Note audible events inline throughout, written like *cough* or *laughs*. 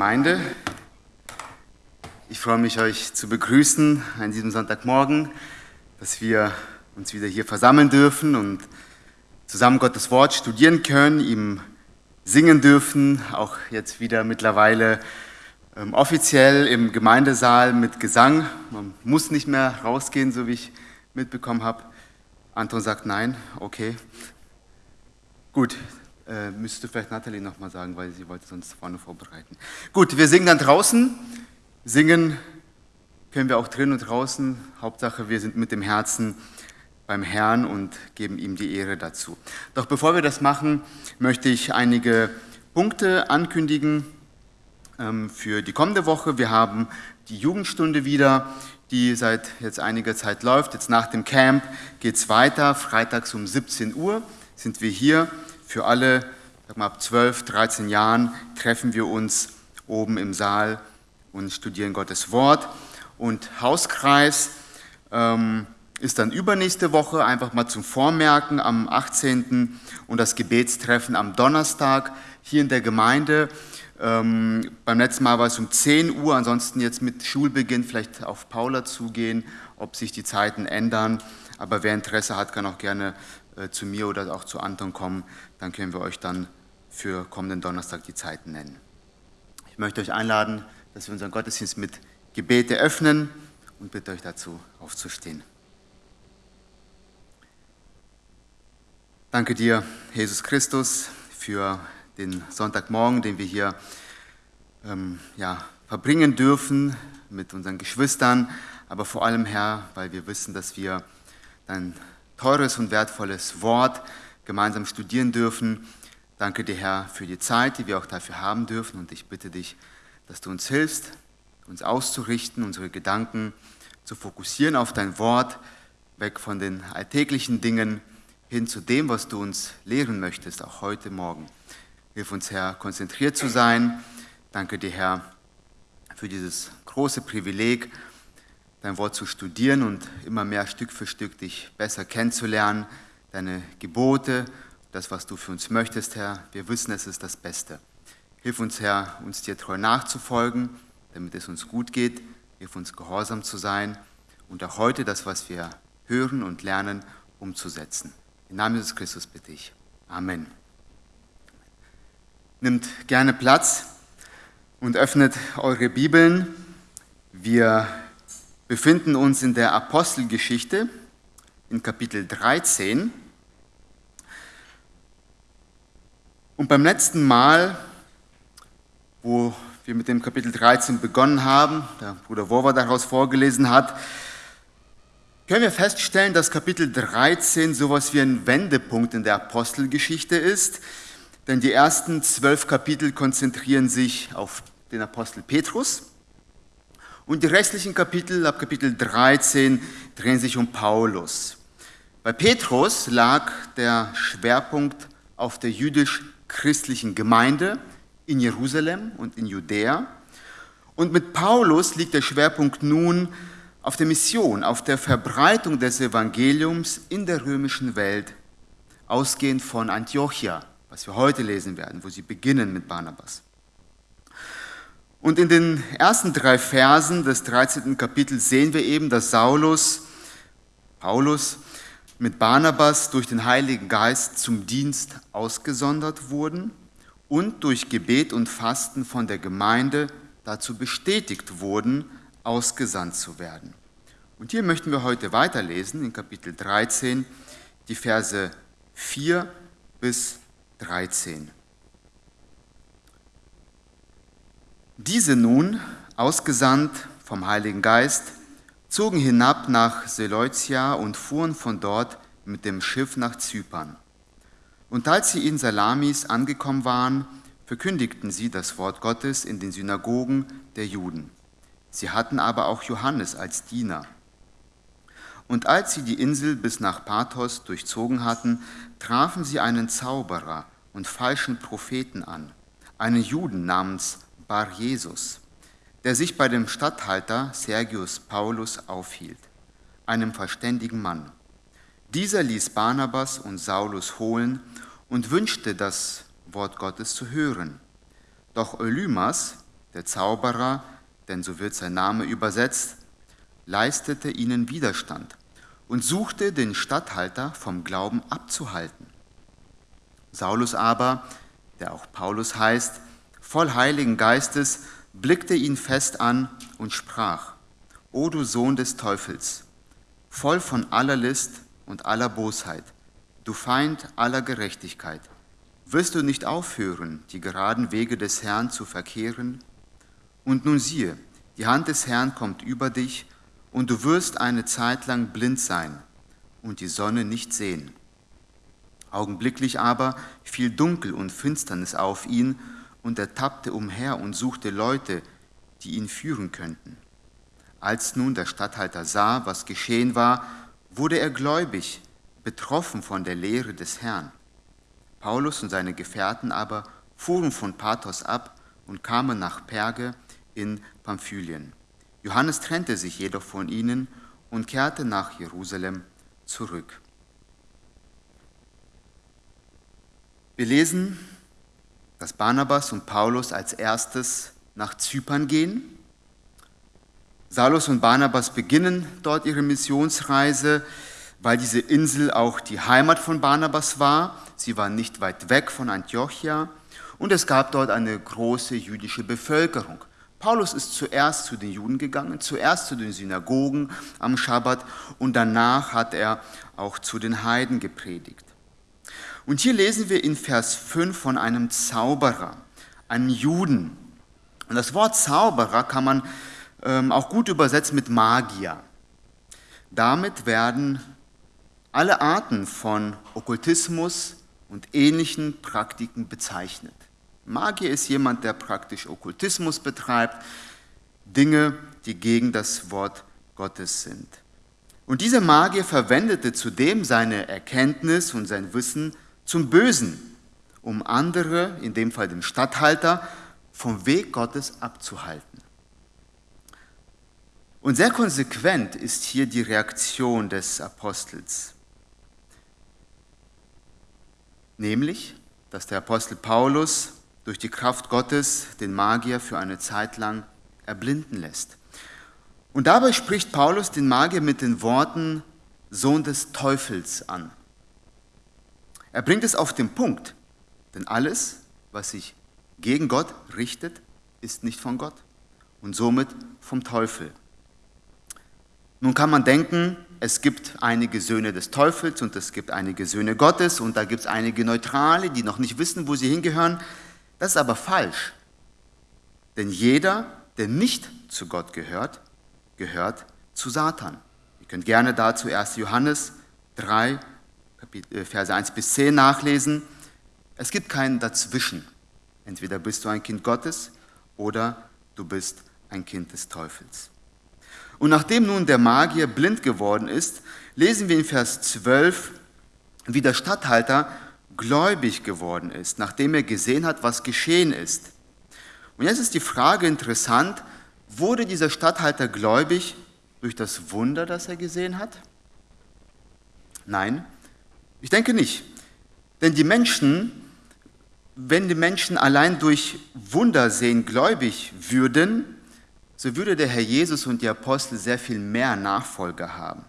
Gemeinde. Ich freue mich, euch zu begrüßen an diesem Sonntagmorgen, dass wir uns wieder hier versammeln dürfen und zusammen Gottes Wort studieren können, ihm singen dürfen, auch jetzt wieder mittlerweile ähm, offiziell im Gemeindesaal mit Gesang. Man muss nicht mehr rausgehen, so wie ich mitbekommen habe. Anton sagt nein, okay. Gut, äh, müsste vielleicht Nathalie nochmal sagen, weil sie wollte sonst vorne vorbereiten. Gut, wir singen dann draußen. Singen können wir auch drin und draußen. Hauptsache, wir sind mit dem Herzen beim Herrn und geben ihm die Ehre dazu. Doch bevor wir das machen, möchte ich einige Punkte ankündigen ähm, für die kommende Woche. Wir haben die Jugendstunde wieder, die seit jetzt einiger Zeit läuft. Jetzt nach dem Camp geht es weiter. Freitags um 17 Uhr sind wir hier für alle, sag mal, ab 12, 13 Jahren treffen wir uns oben im Saal und studieren Gottes Wort. Und Hauskreis ähm, ist dann übernächste Woche, einfach mal zum Vormerken am 18. und das Gebetstreffen am Donnerstag hier in der Gemeinde. Ähm, beim letzten Mal war es um 10 Uhr, ansonsten jetzt mit Schulbeginn vielleicht auf Paula zugehen, ob sich die Zeiten ändern. Aber wer Interesse hat, kann auch gerne äh, zu mir oder auch zu Anton kommen dann können wir euch dann für kommenden Donnerstag die Zeiten nennen. Ich möchte euch einladen, dass wir unseren Gottesdienst mit Gebete öffnen und bitte euch dazu aufzustehen. Danke dir, Jesus Christus, für den Sonntagmorgen, den wir hier ähm, ja, verbringen dürfen mit unseren Geschwistern, aber vor allem, Herr, weil wir wissen, dass wir dein teures und wertvolles Wort gemeinsam studieren dürfen. Danke dir, Herr, für die Zeit, die wir auch dafür haben dürfen. Und ich bitte dich, dass du uns hilfst, uns auszurichten, unsere Gedanken zu fokussieren auf dein Wort, weg von den alltäglichen Dingen hin zu dem, was du uns lehren möchtest, auch heute Morgen. Hilf uns, Herr, konzentriert zu sein. Danke dir, Herr, für dieses große Privileg, dein Wort zu studieren und immer mehr Stück für Stück dich besser kennenzulernen deine Gebote, das, was du für uns möchtest, Herr. Wir wissen, es ist das Beste. Hilf uns, Herr, uns dir treu nachzufolgen, damit es uns gut geht. Hilf uns, gehorsam zu sein und auch heute das, was wir hören und lernen, umzusetzen. Im Namen Jesus Christus bitte ich. Amen. Nimmt gerne Platz und öffnet eure Bibeln. Wir befinden uns in der Apostelgeschichte in Kapitel 13. Und beim letzten Mal, wo wir mit dem Kapitel 13 begonnen haben, der Bruder Wover daraus vorgelesen hat, können wir feststellen, dass Kapitel 13 sowas wie ein Wendepunkt in der Apostelgeschichte ist. Denn die ersten zwölf Kapitel konzentrieren sich auf den Apostel Petrus. Und die restlichen Kapitel, ab Kapitel 13, drehen sich um Paulus. Bei Petrus lag der Schwerpunkt auf der jüdisch-christlichen Gemeinde in Jerusalem und in Judäa. Und mit Paulus liegt der Schwerpunkt nun auf der Mission, auf der Verbreitung des Evangeliums in der römischen Welt, ausgehend von Antiochia, was wir heute lesen werden, wo sie beginnen mit Barnabas. Und in den ersten drei Versen des 13. Kapitels sehen wir eben, dass Saulus, Paulus, mit Barnabas durch den Heiligen Geist zum Dienst ausgesondert wurden und durch Gebet und Fasten von der Gemeinde dazu bestätigt wurden, ausgesandt zu werden. Und hier möchten wir heute weiterlesen in Kapitel 13, die Verse 4 bis 13. Diese nun, ausgesandt vom Heiligen Geist, zogen hinab nach Seleucia und fuhren von dort mit dem Schiff nach Zypern. Und als sie in Salamis angekommen waren, verkündigten sie das Wort Gottes in den Synagogen der Juden. Sie hatten aber auch Johannes als Diener. Und als sie die Insel bis nach Pathos durchzogen hatten, trafen sie einen Zauberer und falschen Propheten an, einen Juden namens Bar Jesus der sich bei dem Statthalter Sergius Paulus aufhielt, einem verständigen Mann. Dieser ließ Barnabas und Saulus holen und wünschte, das Wort Gottes zu hören. Doch Elymas, der Zauberer, denn so wird sein Name übersetzt, leistete ihnen Widerstand und suchte den Statthalter vom Glauben abzuhalten. Saulus aber, der auch Paulus heißt, voll Heiligen Geistes, blickte ihn fest an und sprach, O du Sohn des Teufels, voll von aller List und aller Bosheit, du Feind aller Gerechtigkeit, wirst du nicht aufhören, die geraden Wege des Herrn zu verkehren? Und nun siehe, die Hand des Herrn kommt über dich, und du wirst eine Zeit lang blind sein und die Sonne nicht sehen. Augenblicklich aber fiel Dunkel und Finsternis auf ihn, und er tappte umher und suchte Leute, die ihn führen könnten. Als nun der Statthalter sah, was geschehen war, wurde er gläubig, betroffen von der Lehre des Herrn. Paulus und seine Gefährten aber fuhren von Pathos ab und kamen nach Perge in Pamphylien. Johannes trennte sich jedoch von ihnen und kehrte nach Jerusalem zurück. Wir lesen, dass Barnabas und Paulus als erstes nach Zypern gehen. Saulus und Barnabas beginnen dort ihre Missionsreise, weil diese Insel auch die Heimat von Barnabas war. Sie war nicht weit weg von Antiochia und es gab dort eine große jüdische Bevölkerung. Paulus ist zuerst zu den Juden gegangen, zuerst zu den Synagogen am Schabbat und danach hat er auch zu den Heiden gepredigt. Und hier lesen wir in Vers 5 von einem Zauberer, einem Juden. Und das Wort Zauberer kann man ähm, auch gut übersetzen mit Magier. Damit werden alle Arten von Okkultismus und ähnlichen Praktiken bezeichnet. Magier ist jemand, der praktisch Okkultismus betreibt, Dinge, die gegen das Wort Gottes sind. Und dieser Magier verwendete zudem seine Erkenntnis und sein Wissen zum Bösen, um andere, in dem Fall den Statthalter, vom Weg Gottes abzuhalten. Und sehr konsequent ist hier die Reaktion des Apostels. Nämlich, dass der Apostel Paulus durch die Kraft Gottes den Magier für eine Zeit lang erblinden lässt. Und dabei spricht Paulus den Magier mit den Worten Sohn des Teufels an. Er bringt es auf den Punkt, denn alles, was sich gegen Gott richtet, ist nicht von Gott und somit vom Teufel. Nun kann man denken, es gibt einige Söhne des Teufels und es gibt einige Söhne Gottes und da gibt es einige Neutrale, die noch nicht wissen, wo sie hingehören. Das ist aber falsch. Denn jeder, der nicht zu Gott gehört, gehört zu Satan. Ihr könnt gerne dazu 1. Johannes 3, äh, Verse 1 bis 10 nachlesen. Es gibt keinen dazwischen. Entweder bist du ein Kind Gottes oder du bist ein Kind des Teufels. Und nachdem nun der Magier blind geworden ist, lesen wir in Vers 12, wie der Statthalter gläubig geworden ist, nachdem er gesehen hat, was geschehen ist. Und jetzt ist die Frage interessant, wurde dieser Statthalter gläubig durch das Wunder, das er gesehen hat? Nein, ich denke nicht. Denn die Menschen, wenn die Menschen allein durch Wunder sehen gläubig würden, so würde der Herr Jesus und die Apostel sehr viel mehr Nachfolger haben.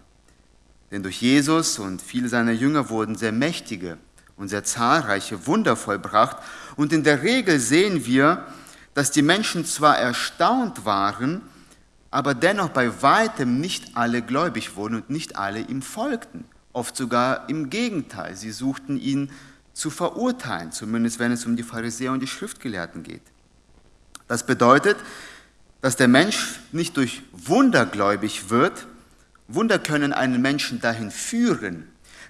Denn durch Jesus und viele seiner Jünger wurden sehr mächtige und sehr zahlreiche Wunder vollbracht. Und in der Regel sehen wir, dass die Menschen zwar erstaunt waren, aber dennoch bei weitem nicht alle gläubig wurden und nicht alle ihm folgten. Oft sogar im Gegenteil. Sie suchten ihn zu verurteilen, zumindest wenn es um die Pharisäer und die Schriftgelehrten geht. Das bedeutet, dass der Mensch nicht durch Wunder gläubig wird. Wunder können einen Menschen dahin führen,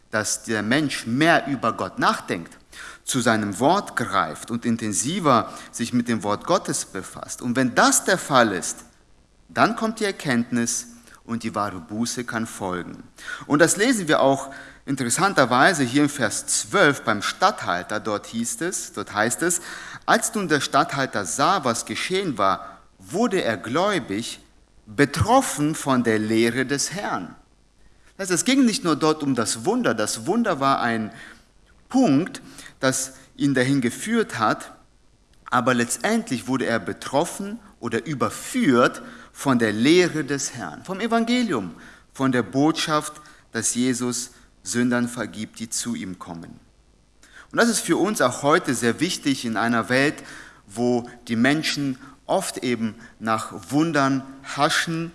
dass der Mensch mehr über Gott nachdenkt, zu seinem Wort greift und intensiver sich mit dem Wort Gottes befasst. Und wenn das der Fall ist, dann kommt die Erkenntnis und die wahre Buße kann folgen. Und das lesen wir auch interessanterweise hier im Vers 12 beim Statthalter. Dort hieß es, dort heißt es, als nun der Statthalter sah, was geschehen war, wurde er gläubig, betroffen von der Lehre des Herrn. Das heißt, es ging nicht nur dort um das Wunder, das Wunder war ein Punkt, das ihn dahin geführt hat, aber letztendlich wurde er betroffen oder überführt von der Lehre des Herrn, vom Evangelium, von der Botschaft, dass Jesus Sündern vergibt, die zu ihm kommen. Und das ist für uns auch heute sehr wichtig in einer Welt, wo die Menschen oft eben nach Wundern haschen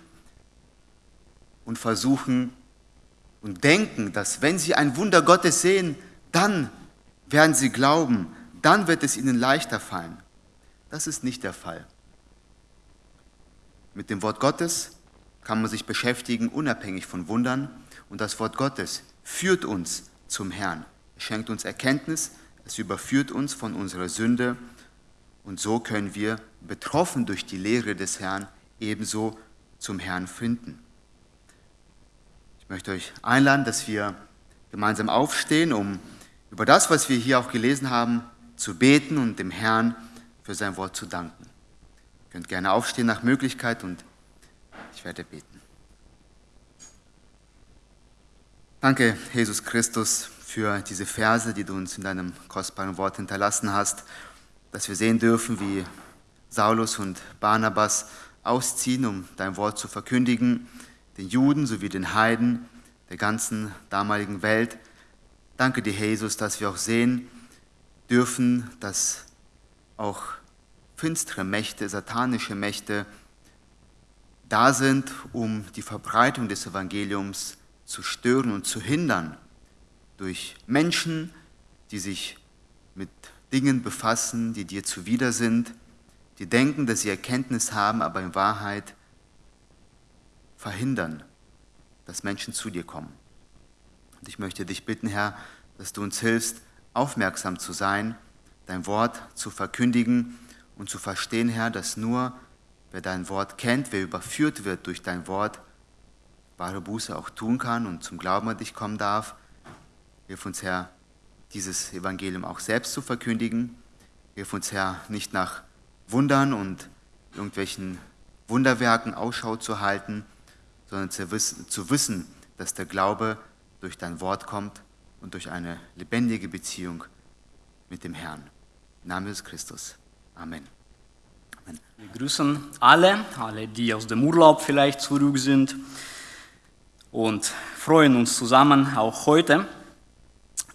und versuchen und denken, dass wenn sie ein Wunder Gottes sehen, dann werden sie glauben, dann wird es ihnen leichter fallen. Das ist nicht der Fall. Mit dem Wort Gottes kann man sich beschäftigen, unabhängig von Wundern. Und das Wort Gottes führt uns zum Herrn. Es schenkt uns Erkenntnis, es überführt uns von unserer Sünde. Und so können wir, betroffen durch die Lehre des Herrn, ebenso zum Herrn finden. Ich möchte euch einladen, dass wir gemeinsam aufstehen, um über das, was wir hier auch gelesen haben, zu beten und dem Herrn für sein Wort zu danken. Ihr könnt gerne aufstehen nach Möglichkeit und ich werde beten. Danke, Jesus Christus, für diese Verse, die du uns in deinem kostbaren Wort hinterlassen hast, dass wir sehen dürfen, wie Saulus und Barnabas ausziehen, um dein Wort zu verkündigen, den Juden sowie den Heiden der ganzen damaligen Welt. Danke dir, Jesus, dass wir auch sehen dürfen, dass auch finstere Mächte, satanische Mächte da sind, um die Verbreitung des Evangeliums zu stören und zu hindern durch Menschen, die sich mit Dingen befassen, die dir zuwider sind, die denken, dass sie Erkenntnis haben, aber in Wahrheit verhindern, dass Menschen zu dir kommen. Und ich möchte dich bitten, Herr, dass du uns hilfst, aufmerksam zu sein, dein Wort zu verkündigen und zu verstehen, Herr, dass nur wer dein Wort kennt, wer überführt wird durch dein Wort, wahre Buße auch tun kann und zum Glauben an dich kommen darf. Hilf uns, Herr, dieses Evangelium auch selbst zu verkündigen. Hilf uns, Herr, nicht nach Wundern und irgendwelchen Wunderwerken Ausschau zu halten, sondern zu wissen, dass der Glaube durch dein Wort kommt und durch eine lebendige Beziehung mit dem Herrn. Im Namen des Christus. Amen. Amen. Wir grüßen alle, alle, die aus dem Urlaub vielleicht zurück sind und freuen uns zusammen auch heute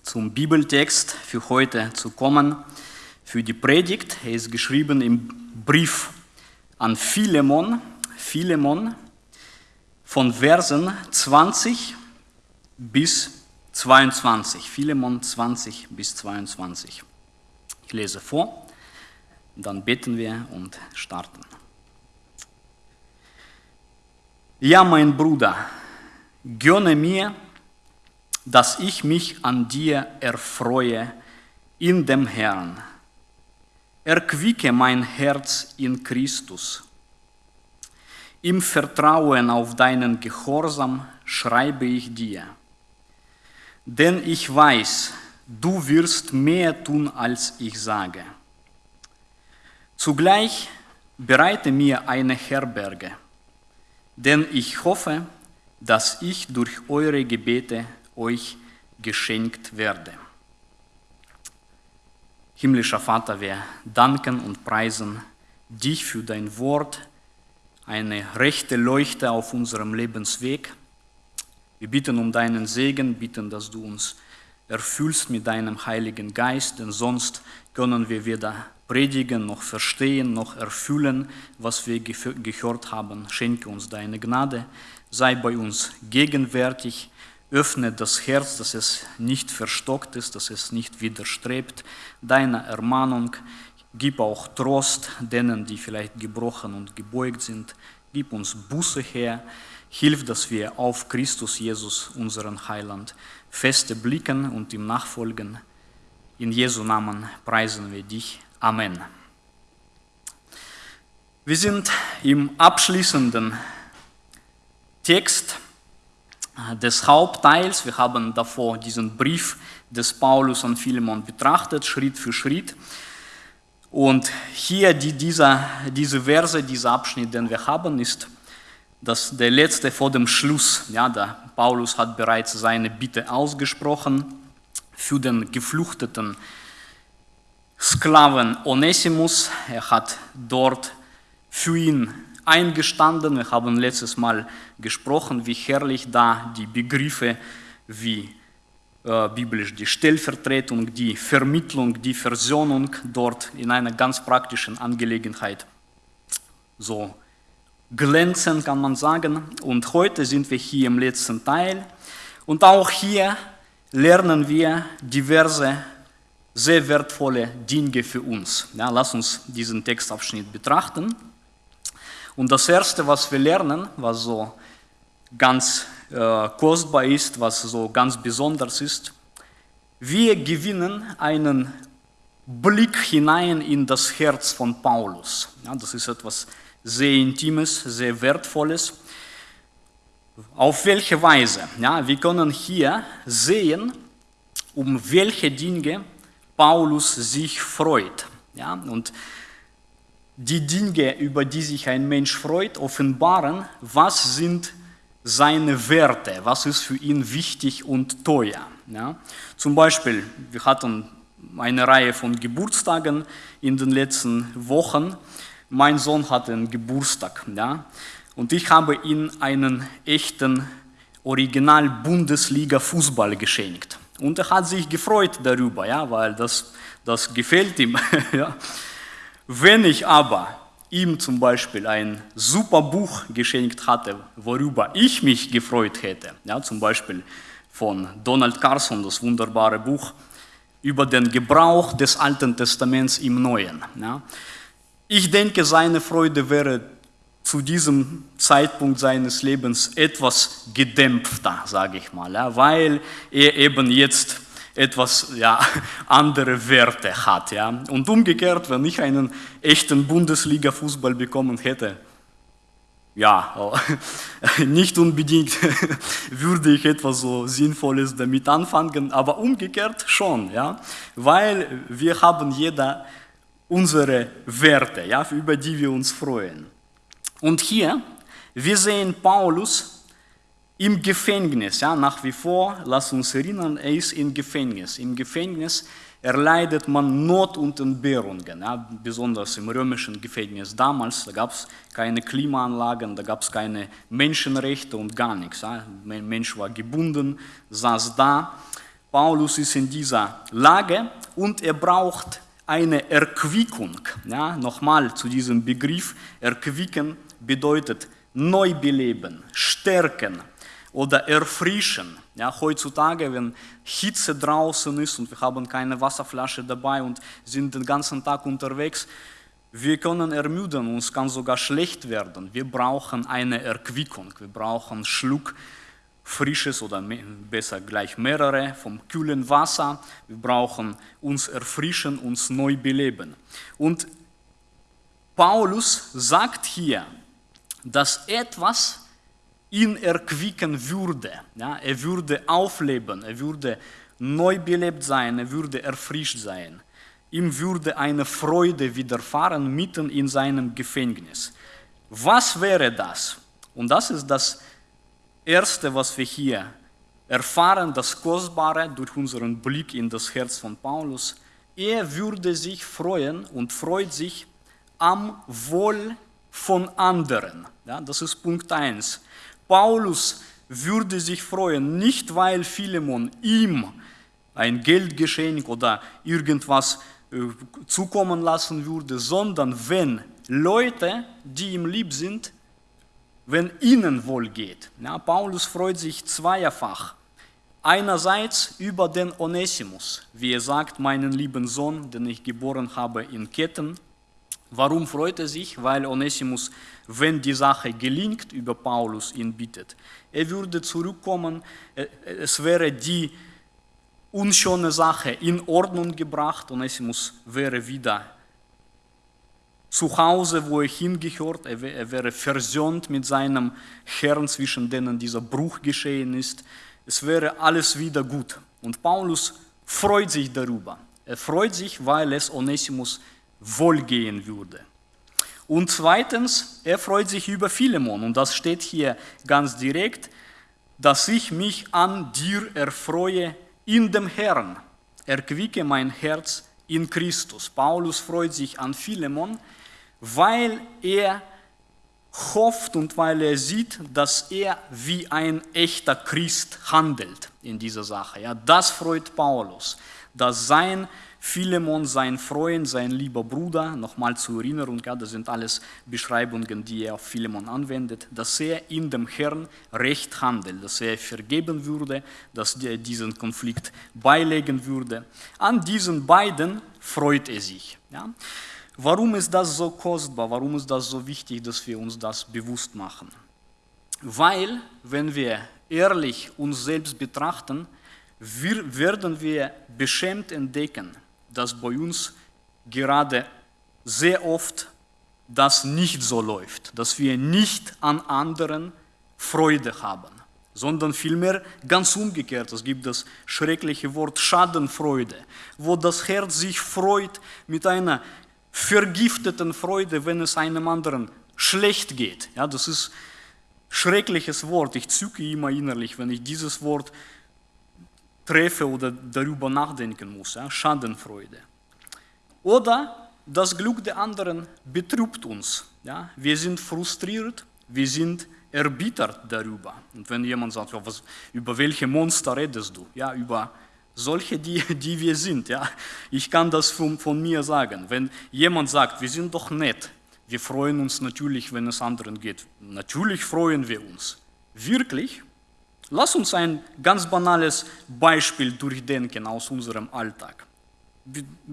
zum Bibeltext für heute zu kommen. Für die Predigt, er ist geschrieben im Brief an Philemon, Philemon von Versen 20 bis 22. Philemon 20 bis 22. Ich lese vor, dann beten wir und starten. Ja, mein Bruder, gönne mir, dass ich mich an dir erfreue in dem Herrn. Erquicke mein Herz in Christus. Im Vertrauen auf deinen Gehorsam schreibe ich dir. Denn ich weiß, du wirst mehr tun, als ich sage. Zugleich bereite mir eine Herberge, denn ich hoffe, dass ich durch eure Gebete euch geschenkt werde. Himmlischer Vater, wir danken und preisen dich für dein Wort, eine rechte Leuchte auf unserem Lebensweg. Wir bitten um deinen Segen, bitten, dass du uns erfüllst mit deinem Heiligen Geist, denn sonst können wir weder predigen, noch verstehen, noch erfüllen, was wir gehört haben. Schenke uns deine Gnade, sei bei uns gegenwärtig, öffne das Herz, dass es nicht verstockt ist, dass es nicht widerstrebt deiner Ermahnung. Gib auch Trost denen, die vielleicht gebrochen und gebeugt sind. Gib uns Buße her. Hilf, dass wir auf Christus Jesus, unseren Heiland, feste blicken und ihm nachfolgen. In Jesu Namen preisen wir dich. Amen. Wir sind im abschließenden Text des Hauptteils. Wir haben davor diesen Brief des Paulus an Philemon betrachtet, Schritt für Schritt. Und hier die, dieser, diese Verse, dieser Abschnitt, den wir haben, ist das der letzte vor dem Schluss. Ja, der Paulus hat bereits seine Bitte ausgesprochen für den geflüchteten Sklaven Onesimus. Er hat dort für ihn eingestanden. Wir haben letztes Mal gesprochen, wie herrlich da die Begriffe wie äh, biblisch die Stellvertretung, die Vermittlung, die Versöhnung dort in einer ganz praktischen Angelegenheit so glänzen, kann man sagen. Und heute sind wir hier im letzten Teil. Und auch hier lernen wir diverse sehr wertvolle Dinge für uns. Ja, lass uns diesen Textabschnitt betrachten. Und das Erste, was wir lernen, was so ganz äh, kostbar ist, was so ganz besonders ist, wir gewinnen einen Blick hinein in das Herz von Paulus. Ja, das ist etwas sehr Intimes, sehr Wertvolles. Auf welche Weise? Ja, wir können hier sehen, um welche Dinge Paulus sich freut. Ja, und die Dinge, über die sich ein Mensch freut, offenbaren, was sind seine Werte, was ist für ihn wichtig und teuer. Ja? Zum Beispiel, wir hatten eine Reihe von Geburtstagen in den letzten Wochen. Mein Sohn hatte einen Geburtstag ja? und ich habe ihm einen echten Original-Bundesliga-Fußball geschenkt. Und er hat sich gefreut darüber, ja, weil das, das gefällt ihm. *laughs* ja. Wenn ich aber ihm zum Beispiel ein super Buch geschenkt hatte, worüber ich mich gefreut hätte, ja, zum Beispiel von Donald Carson, das wunderbare Buch über den Gebrauch des Alten Testaments im Neuen. Ja. Ich denke, seine Freude wäre zu diesem Zeitpunkt seines Lebens etwas gedämpfter, sage ich mal, ja, weil er eben jetzt etwas ja, *laughs* andere Werte hat. Ja. Und umgekehrt, wenn ich einen echten Bundesliga-Fußball bekommen hätte, ja, *laughs* nicht unbedingt *laughs* würde ich etwas so Sinnvolles damit anfangen, aber umgekehrt schon, ja, weil wir haben jeder unsere Werte, ja, über die wir uns freuen. Und hier, wir sehen Paulus im Gefängnis, ja, nach wie vor, lass uns erinnern, er ist im Gefängnis. Im Gefängnis erleidet man Not und Entbehrungen, ja, besonders im römischen Gefängnis damals. Da gab es keine Klimaanlagen, da gab es keine Menschenrechte und gar nichts. Ja. Ein Mensch war gebunden, saß da. Paulus ist in dieser Lage und er braucht eine Erquickung. Ja. Nochmal zu diesem Begriff, Erquicken bedeutet neu beleben, stärken, oder erfrischen. Ja, heutzutage, wenn Hitze draußen ist und wir haben keine Wasserflasche dabei und sind den ganzen Tag unterwegs, wir können ermüden, uns kann sogar schlecht werden. Wir brauchen eine Erquickung, wir brauchen einen Schluck frisches oder besser gleich mehrere vom kühlen Wasser. Wir brauchen uns erfrischen, uns neu beleben. Und Paulus sagt hier, dass etwas ihn erquicken würde. Ja, er würde aufleben, er würde neu belebt sein, er würde erfrischt sein. Ihm würde eine Freude widerfahren mitten in seinem Gefängnis. Was wäre das? Und das ist das Erste, was wir hier erfahren, das Kostbare durch unseren Blick in das Herz von Paulus. Er würde sich freuen und freut sich am Wohl von anderen. Ja, das ist Punkt 1. Paulus würde sich freuen, nicht weil Philemon ihm ein Geldgeschenk oder irgendwas äh, zukommen lassen würde, sondern wenn Leute, die ihm lieb sind, wenn ihnen wohl geht. Ja, Paulus freut sich zweierfach. Einerseits über den Onesimus, wie er sagt, meinen lieben Sohn, den ich geboren habe in Ketten, Warum freut er sich? Weil Onesimus, wenn die Sache gelingt, über Paulus ihn bittet. Er würde zurückkommen, es wäre die unschöne Sache in Ordnung gebracht, Onesimus wäre wieder zu Hause, wo er hingehört, er wäre versöhnt mit seinem Herrn, zwischen denen dieser Bruch geschehen ist. Es wäre alles wieder gut. Und Paulus freut sich darüber. Er freut sich, weil es Onesimus wohlgehen würde. Und zweitens, er freut sich über Philemon und das steht hier ganz direkt, dass ich mich an dir erfreue in dem Herrn. Erquicke mein Herz in Christus. Paulus freut sich an Philemon, weil er hofft und weil er sieht, dass er wie ein echter Christ handelt in dieser Sache. Ja, das freut Paulus, dass sein Philemon, sein Freund, sein lieber Bruder, nochmal zur Erinnerung, ja, das sind alles Beschreibungen, die er auf Philemon anwendet, dass er in dem Herrn recht handelt, dass er vergeben würde, dass er diesen Konflikt beilegen würde. An diesen beiden freut er sich. Ja. Warum ist das so kostbar? Warum ist das so wichtig, dass wir uns das bewusst machen? Weil, wenn wir ehrlich uns selbst betrachten, wir, werden wir beschämt entdecken, dass bei uns gerade sehr oft das nicht so läuft, dass wir nicht an anderen Freude haben, sondern vielmehr ganz umgekehrt. Es gibt das schreckliche Wort Schadenfreude, wo das Herz sich freut mit einer vergifteten Freude, wenn es einem anderen schlecht geht. Ja, das ist ein schreckliches Wort. Ich zücke immer innerlich, wenn ich dieses Wort treffe oder darüber nachdenken muss. Ja? Schadenfreude. Oder das Glück der anderen betrübt uns. Ja? Wir sind frustriert, wir sind erbittert darüber. Und wenn jemand sagt, ja, was, über welche Monster redest du? Ja, über solche, die, die wir sind. Ja? Ich kann das von, von mir sagen. Wenn jemand sagt, wir sind doch nett, wir freuen uns natürlich, wenn es anderen geht. Natürlich freuen wir uns. Wirklich? Lass uns ein ganz banales Beispiel durchdenken aus unserem Alltag.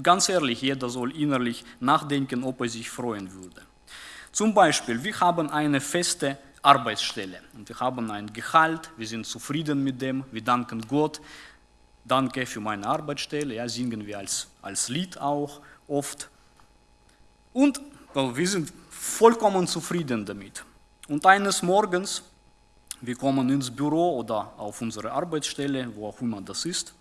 Ganz ehrlich, jeder soll innerlich nachdenken, ob er sich freuen würde. Zum Beispiel, wir haben eine feste Arbeitsstelle und wir haben ein Gehalt, wir sind zufrieden mit dem, wir danken Gott, danke für meine Arbeitsstelle, ja, singen wir als, als Lied auch oft. Und well, wir sind vollkommen zufrieden damit. Und eines Morgens wir kommen ins Büro oder auf unsere Arbeitsstelle, wo auch immer das ist,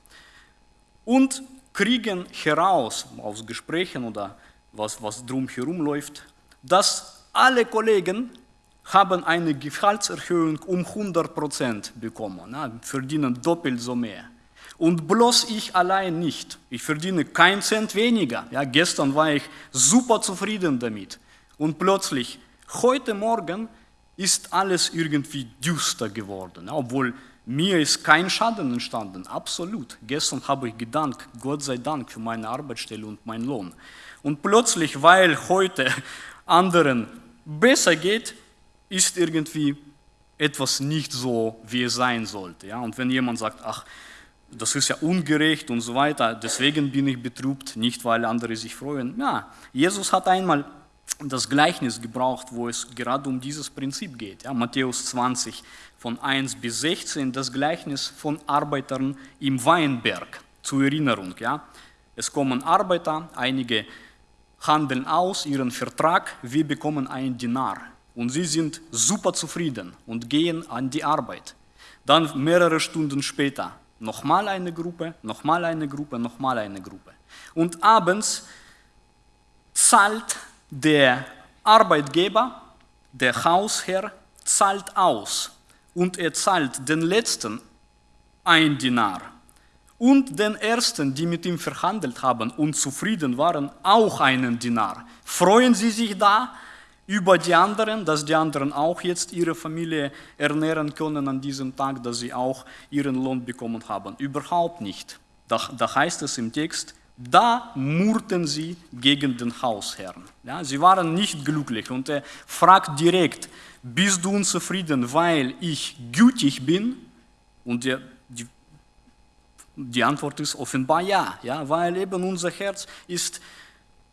und kriegen heraus aus Gesprächen oder was, was drumherum läuft, dass alle Kollegen haben eine Gehaltserhöhung um 100% bekommen, ja, verdienen doppelt so mehr. Und bloß ich allein nicht. Ich verdiene keinen Cent weniger. Ja, gestern war ich super zufrieden damit. Und plötzlich, heute Morgen, ist alles irgendwie düster geworden, obwohl mir ist kein Schaden entstanden, absolut. Gestern habe ich gedankt, Gott sei Dank für meine Arbeitsstelle und meinen Lohn. Und plötzlich, weil heute *laughs* anderen besser geht, ist irgendwie etwas nicht so, wie es sein sollte. Ja? Und wenn jemand sagt, ach, das ist ja ungerecht und so weiter, deswegen bin ich betrübt, nicht weil andere sich freuen. Ja, Jesus hat einmal das Gleichnis gebraucht, wo es gerade um dieses Prinzip geht. Ja, Matthäus 20 von 1 bis 16, das Gleichnis von Arbeitern im Weinberg zur Erinnerung. Ja. Es kommen Arbeiter, einige handeln aus ihren Vertrag, wir bekommen einen Dinar und sie sind super zufrieden und gehen an die Arbeit. Dann mehrere Stunden später nochmal eine Gruppe, nochmal eine Gruppe, nochmal eine Gruppe. Und abends zahlt der Arbeitgeber, der Hausherr, zahlt aus und er zahlt den letzten ein Dinar und den ersten, die mit ihm verhandelt haben und zufrieden waren, auch einen Dinar. Freuen Sie sich da über die anderen, dass die anderen auch jetzt ihre Familie ernähren können an diesem Tag, dass sie auch ihren Lohn bekommen haben? Überhaupt nicht. Da, da heißt es im Text, da murrten sie gegen den Hausherrn. Ja, sie waren nicht glücklich und er fragt direkt, bist du unzufrieden, weil ich gütig bin? Und der, die, die Antwort ist offenbar ja, ja, weil eben unser Herz ist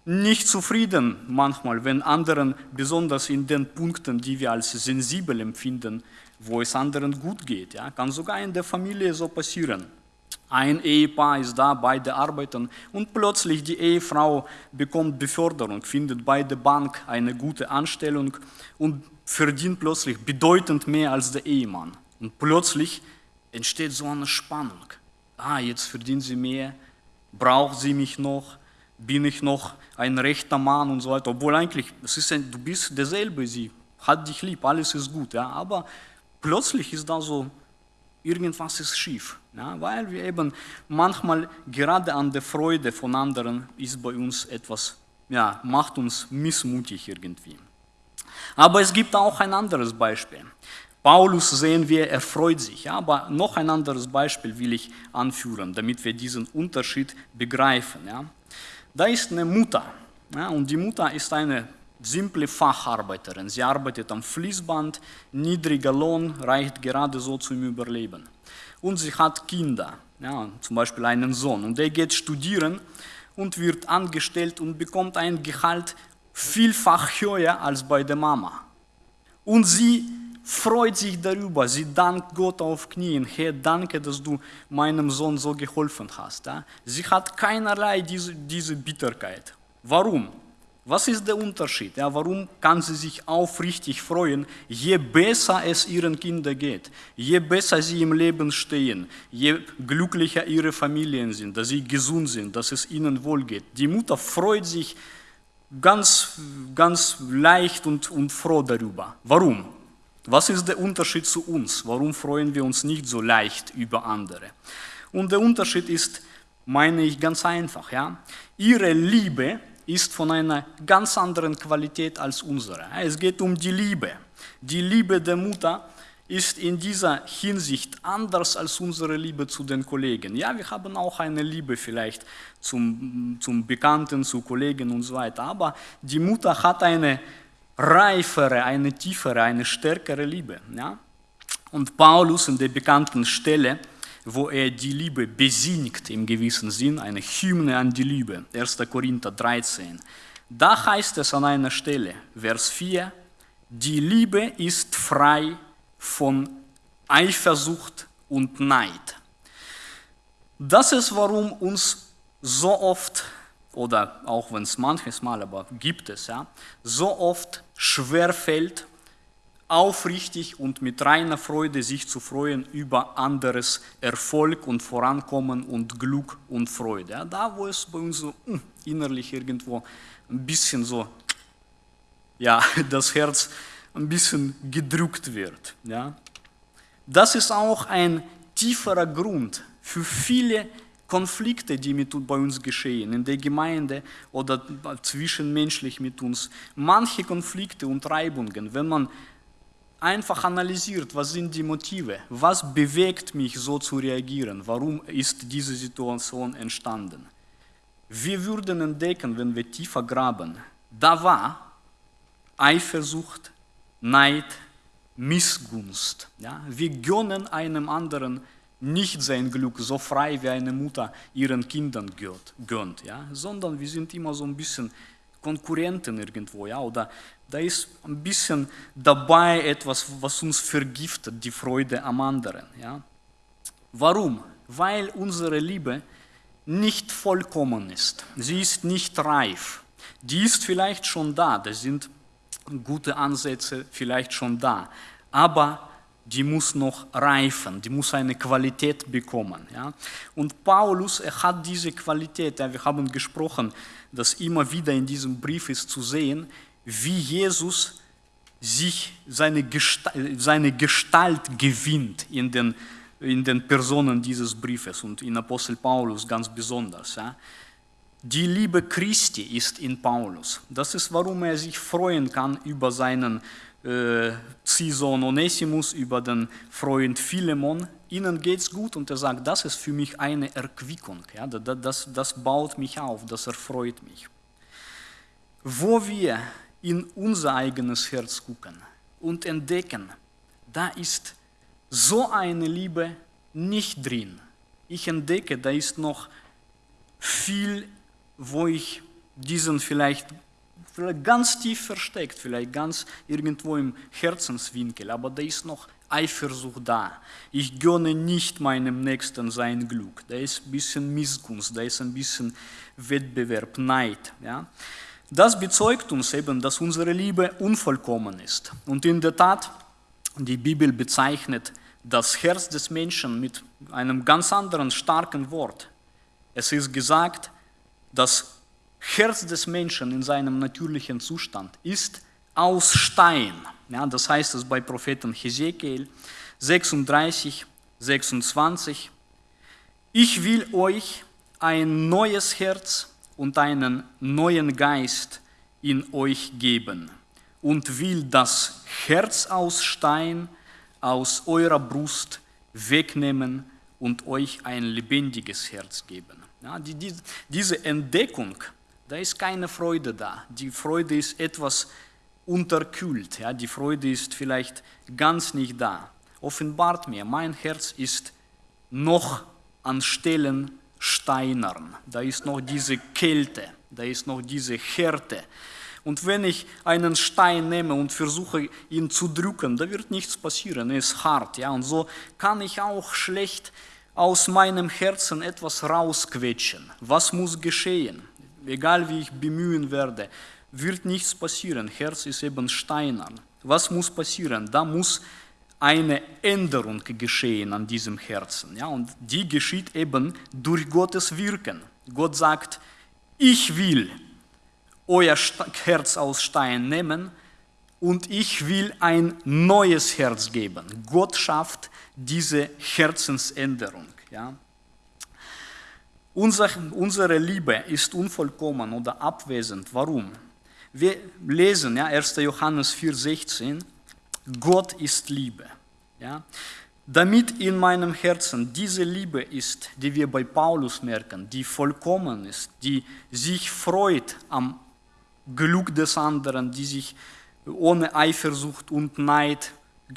nicht zufrieden manchmal, wenn anderen, besonders in den Punkten, die wir als sensibel empfinden, wo es anderen gut geht. Ja, kann sogar in der Familie so passieren. Ein Ehepaar ist da, beide arbeiten und plötzlich die Ehefrau bekommt Beförderung, findet bei der Bank eine gute Anstellung und verdient plötzlich bedeutend mehr als der Ehemann. Und plötzlich entsteht so eine Spannung. Ah, jetzt verdient sie mehr, braucht sie mich noch, bin ich noch ein rechter Mann und so weiter. Obwohl eigentlich, es ist ein, du bist derselbe, sie hat dich lieb, alles ist gut. Ja? Aber plötzlich ist da so irgendwas ist schief. Ja, weil wir eben manchmal gerade an der Freude von anderen ist bei uns etwas, ja, macht uns missmutig irgendwie. Aber es gibt auch ein anderes Beispiel. Paulus sehen wir, er freut sich. Ja, aber noch ein anderes Beispiel will ich anführen, damit wir diesen Unterschied begreifen. Ja. Da ist eine Mutter. Ja, und die Mutter ist eine simple Facharbeiterin. Sie arbeitet am Fließband, niedriger Lohn reicht gerade so zum Überleben. Und sie hat Kinder, ja, zum Beispiel einen Sohn. Und der geht studieren und wird angestellt und bekommt ein Gehalt vielfach höher als bei der Mama. Und sie freut sich darüber, sie dankt Gott auf Knien, Herr, danke, dass du meinem Sohn so geholfen hast. Sie hat keinerlei diese, diese Bitterkeit. Warum? Was ist der Unterschied? Ja, warum kann sie sich aufrichtig freuen, je besser es ihren Kindern geht, je besser sie im Leben stehen, je glücklicher ihre Familien sind, dass sie gesund sind, dass es ihnen wohl geht. Die Mutter freut sich ganz, ganz leicht und, und froh darüber. Warum? Was ist der Unterschied zu uns? Warum freuen wir uns nicht so leicht über andere? Und der Unterschied ist, meine ich, ganz einfach. Ja? Ihre Liebe ist von einer ganz anderen Qualität als unsere. Es geht um die Liebe. Die Liebe der Mutter ist in dieser Hinsicht anders als unsere Liebe zu den Kollegen. Ja, wir haben auch eine Liebe vielleicht zum, zum Bekannten, zu Kollegen und so weiter, aber die Mutter hat eine reifere, eine tiefere, eine stärkere Liebe. Ja? Und Paulus in der bekannten Stelle, wo er die Liebe besingt im gewissen Sinn, eine Hymne an die Liebe, 1. Korinther 13. Da heißt es an einer Stelle, Vers 4, die Liebe ist frei von Eifersucht und Neid. Das ist, warum uns so oft, oder auch wenn es manches Mal, aber gibt es, ja, so oft schwer fällt, aufrichtig und mit reiner Freude sich zu freuen über anderes Erfolg und Vorankommen und Glück und Freude. Ja, da, wo es bei uns so uh, innerlich irgendwo ein bisschen so, ja, *laughs* das Herz ein bisschen gedrückt wird. Ja. Das ist auch ein tieferer Grund für viele Konflikte, die mit, bei uns geschehen, in der Gemeinde oder zwischenmenschlich mit uns. Manche Konflikte und Reibungen, wenn man einfach analysiert, was sind die Motive, was bewegt mich so zu reagieren, warum ist diese Situation entstanden. Wir würden entdecken, wenn wir tiefer graben, da war Eifersucht, Neid, Missgunst. Ja? Wir gönnen einem anderen nicht sein Glück so frei, wie eine Mutter ihren Kindern gönnt, ja? sondern wir sind immer so ein bisschen Konkurrenten irgendwo, ja, oder da ist ein bisschen dabei etwas, was uns vergiftet, die Freude am anderen. Ja. Warum? Weil unsere Liebe nicht vollkommen ist. Sie ist nicht reif. Die ist vielleicht schon da, da sind gute Ansätze vielleicht schon da, aber die muss noch reifen, die muss eine Qualität bekommen. Ja? Und Paulus, er hat diese Qualität, ja, wir haben gesprochen, dass immer wieder in diesem Brief ist zu sehen, wie Jesus sich seine Gestalt, seine Gestalt gewinnt in den, in den Personen dieses Briefes und in Apostel Paulus ganz besonders. Ja. Die Liebe Christi ist in Paulus. Das ist, warum er sich freuen kann über seinen äh, Ziehsohn Onesimus, über den Freund Philemon. Ihnen geht es gut und er sagt, das ist für mich eine Erquickung. Ja, das, das, das baut mich auf, das erfreut mich. Wo wir in unser eigenes Herz gucken und entdecken, da ist so eine Liebe nicht drin. Ich entdecke, da ist noch viel, wo ich diesen vielleicht, vielleicht ganz tief versteckt, vielleicht ganz irgendwo im Herzenswinkel, aber da ist noch Eifersucht da. Ich gönne nicht meinem Nächsten sein Glück. Da ist ein bisschen Missgunst, da ist ein bisschen Wettbewerb, Neid. Ja? Das bezeugt uns eben, dass unsere Liebe unvollkommen ist. Und in der Tat, die Bibel bezeichnet das Herz des Menschen mit einem ganz anderen starken Wort. Es ist gesagt, das Herz des Menschen in seinem natürlichen Zustand ist aus Stein. Ja, das heißt es bei Propheten Hesekiel 36, 26. Ich will euch ein neues Herz und einen neuen Geist in euch geben und will das Herz aus Stein aus eurer Brust wegnehmen und euch ein lebendiges Herz geben. Ja, die, die, diese Entdeckung, da ist keine Freude da. Die Freude ist etwas unterkühlt. Ja, die Freude ist vielleicht ganz nicht da. Offenbart mir, mein Herz ist noch an Stellen steinern. Da ist noch diese Kälte, da ist noch diese Härte. Und wenn ich einen Stein nehme und versuche, ihn zu drücken, da wird nichts passieren, er ist hart. Ja? Und so kann ich auch schlecht aus meinem Herzen etwas rausquetschen. Was muss geschehen? Egal wie ich bemühen werde, wird nichts passieren. Herz ist eben steinern. Was muss passieren? Da muss eine Änderung geschehen an diesem Herzen. Ja? Und die geschieht eben durch Gottes Wirken. Gott sagt, ich will euer Herz aus Stein nehmen und ich will ein neues Herz geben. Gott schafft diese Herzensänderung. Ja. Unser, unsere Liebe ist unvollkommen oder abwesend. Warum? Wir lesen ja, 1. Johannes 4,16, Gott ist Liebe. Ja. Damit in meinem Herzen diese Liebe ist, die wir bei Paulus merken, die vollkommen ist, die sich freut am Glück des anderen, die sich ohne Eifersucht und Neid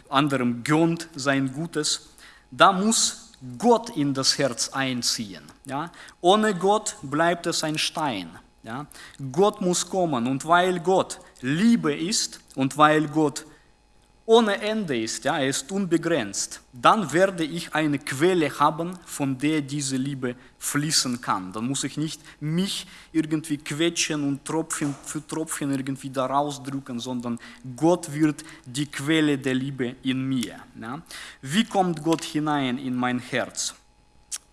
anderem gönnt sein Gutes, da muss Gott in das Herz einziehen. Ja? Ohne Gott bleibt es ein Stein. Ja? Gott muss kommen und weil Gott Liebe ist und weil Gott ohne Ende ist, ja, er ist unbegrenzt, dann werde ich eine Quelle haben, von der diese Liebe fließen kann. Dann muss ich nicht mich irgendwie quetschen und Tropfen für Tropfen irgendwie da rausdrücken, sondern Gott wird die Quelle der Liebe in mir. Ja. Wie kommt Gott hinein in mein Herz?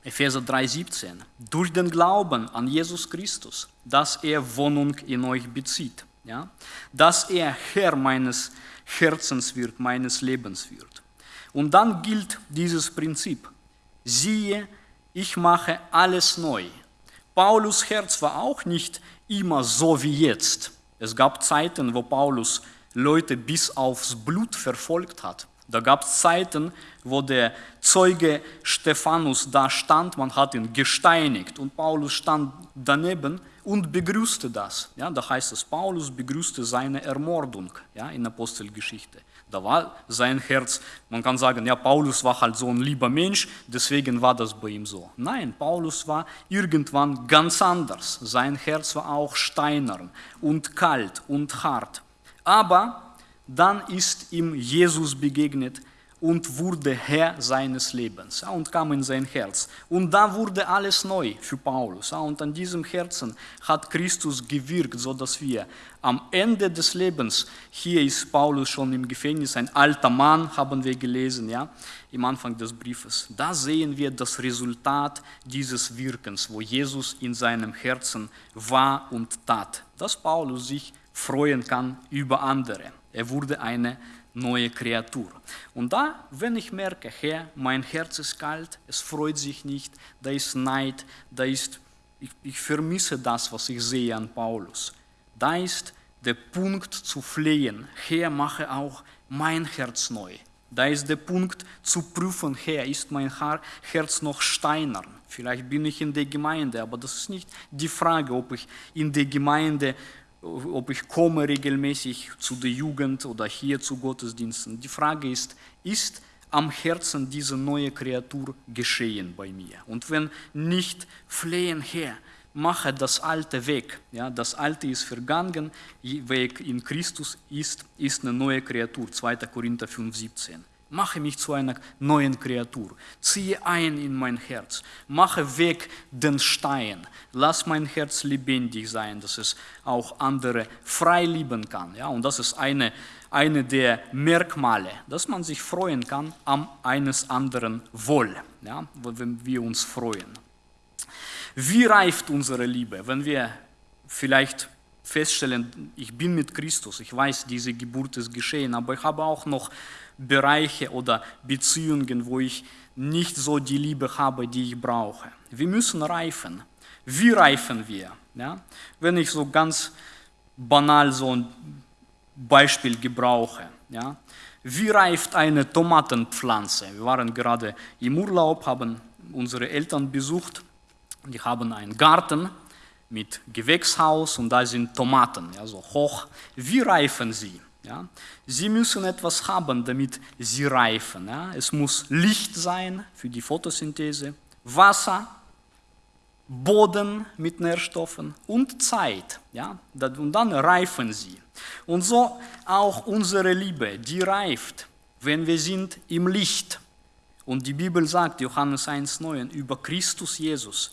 Epheser 3,17. Durch den Glauben an Jesus Christus, dass er Wohnung in euch bezieht. Ja? Dass er Herr meines Lebens Herzenswirt meines Lebens wird. Und dann gilt dieses Prinzip. Siehe, ich mache alles neu. Paulus Herz war auch nicht immer so wie jetzt. Es gab Zeiten, wo Paulus Leute bis aufs Blut verfolgt hat. Da gab es Zeiten, wo der Zeuge Stephanus da stand, man hat ihn gesteinigt und Paulus stand daneben und begrüßte das. Ja, da heißt es, Paulus begrüßte seine Ermordung ja, in Apostelgeschichte. Da war sein Herz, man kann sagen, ja, Paulus war halt so ein lieber Mensch, deswegen war das bei ihm so. Nein, Paulus war irgendwann ganz anders. Sein Herz war auch steinern und kalt und hart. Aber dann ist ihm Jesus begegnet und wurde Herr seines Lebens und kam in sein Herz. Und da wurde alles neu für Paulus. Und an diesem Herzen hat Christus gewirkt, sodass wir am Ende des Lebens, hier ist Paulus schon im Gefängnis, ein alter Mann, haben wir gelesen, ja, im Anfang des Briefes. Da sehen wir das Resultat dieses Wirkens, wo Jesus in seinem Herzen war und tat, dass Paulus sich freuen kann über andere. Er wurde eine neue Kreatur. Und da, wenn ich merke, Herr, mein Herz ist kalt, es freut sich nicht, da ist Neid, da ist, ich, ich vermisse das, was ich sehe an Paulus. Da ist der Punkt zu flehen, Herr, mache auch mein Herz neu. Da ist der Punkt zu prüfen, Herr, ist mein Herz noch steinern? Vielleicht bin ich in der Gemeinde, aber das ist nicht die Frage, ob ich in der Gemeinde ob ich komme regelmäßig zu der Jugend oder hier zu Gottesdiensten. Die Frage ist, ist am Herzen diese neue Kreatur geschehen bei mir? Und wenn nicht, flehen her, mache das Alte weg. Ja, das Alte ist vergangen, weg in Christus ist, ist eine neue Kreatur. 2. Korinther 5, 17. Mache mich zu einer neuen Kreatur. Ziehe ein in mein Herz. Mache weg den Stein. Lass mein Herz lebendig sein, dass es auch andere frei lieben kann. Ja, und das ist eine, eine der Merkmale, dass man sich freuen kann am eines anderen Wohl, ja, wenn wir uns freuen. Wie reift unsere Liebe, wenn wir vielleicht feststellen, ich bin mit Christus, ich weiß, diese Geburt ist geschehen, aber ich habe auch noch Bereiche oder Beziehungen, wo ich nicht so die Liebe habe, die ich brauche. Wir müssen reifen. Wie reifen wir? Ja? Wenn ich so ganz banal so ein Beispiel gebrauche. Ja? Wie reift eine Tomatenpflanze? Wir waren gerade im Urlaub, haben unsere Eltern besucht. Die haben einen Garten mit Gewächshaus und da sind Tomaten, ja, so hoch. Wie reifen sie? Ja? Sie müssen etwas haben, damit sie reifen. Ja? Es muss Licht sein für die Photosynthese, Wasser, Boden mit Nährstoffen und Zeit. Ja? Und dann reifen sie. Und so auch unsere Liebe, die reift, wenn wir sind im Licht. Und die Bibel sagt, Johannes 1,9, über Christus Jesus,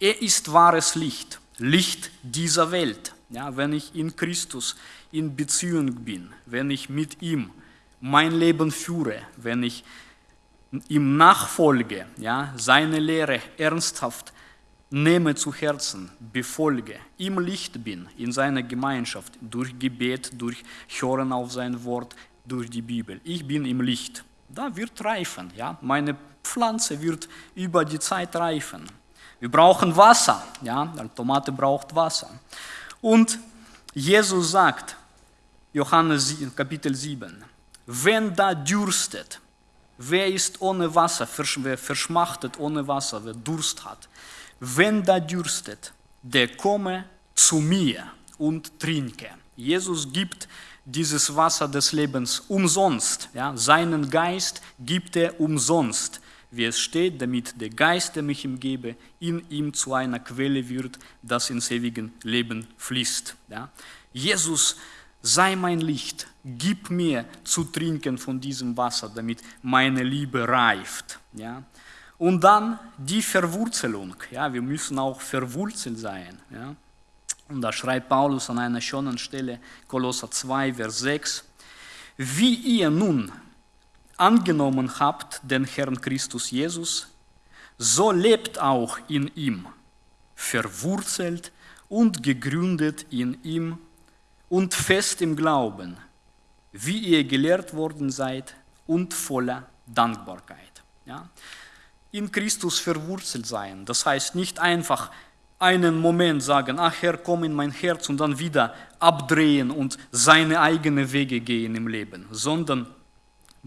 er ist wahres Licht, Licht dieser Welt. Ja, wenn ich in Christus in Beziehung bin, wenn ich mit ihm mein Leben führe, wenn ich ihm nachfolge, ja, seine Lehre ernsthaft nehme zu Herzen, befolge, im Licht bin, in seiner Gemeinschaft, durch Gebet, durch Hören auf sein Wort, durch die Bibel. Ich bin im Licht. Da wird reifen. Ja? Meine Pflanze wird über die Zeit reifen. Wir brauchen Wasser. Ja? Eine Tomate braucht Wasser. Und Jesus sagt, Johannes Kapitel 7, wenn da dürstet, wer ist ohne Wasser, wer verschmachtet ohne Wasser, wer Durst hat, wenn da dürstet, der komme zu mir und trinke. Jesus gibt dieses Wasser des Lebens umsonst. Ja? Seinen Geist gibt er umsonst, wie es steht, damit der Geist, der mich ihm gebe, in ihm zu einer Quelle wird, das ins ewige Leben fließt. Ja? Jesus, sei mein Licht, gib mir zu trinken von diesem Wasser, damit meine Liebe reift. Ja? Und dann die Verwurzelung. Ja, wir müssen auch verwurzelt sein. Ja. Und da schreibt Paulus an einer schönen Stelle, Kolosser 2, Vers 6, wie ihr nun angenommen habt den Herrn Christus Jesus, so lebt auch in ihm, verwurzelt und gegründet in ihm und fest im Glauben, wie ihr gelehrt worden seid und voller Dankbarkeit. Ja? in Christus verwurzelt sein. Das heißt nicht einfach einen Moment sagen, ach Herr, komm in mein Herz und dann wieder abdrehen und seine eigenen Wege gehen im Leben, sondern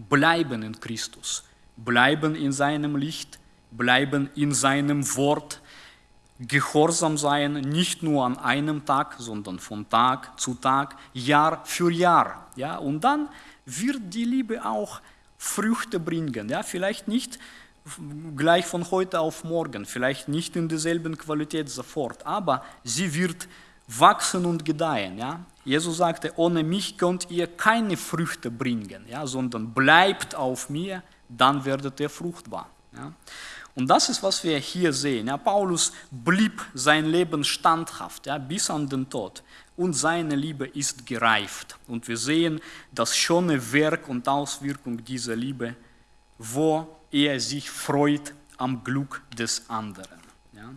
bleiben in Christus, bleiben in seinem Licht, bleiben in seinem Wort, gehorsam sein, nicht nur an einem Tag, sondern von Tag zu Tag, Jahr für Jahr. Ja? Und dann wird die Liebe auch Früchte bringen. Ja? Vielleicht nicht gleich von heute auf morgen, vielleicht nicht in derselben Qualität sofort, aber sie wird wachsen und gedeihen. Ja? Jesus sagte, ohne mich könnt ihr keine Früchte bringen, ja? sondern bleibt auf mir, dann werdet ihr fruchtbar. Ja? Und das ist, was wir hier sehen. Ja? Paulus blieb sein Leben standhaft ja? bis an den Tod und seine Liebe ist gereift. Und wir sehen das schöne Werk und Auswirkung dieser Liebe, wo er sich freut am Glück des anderen. Ja.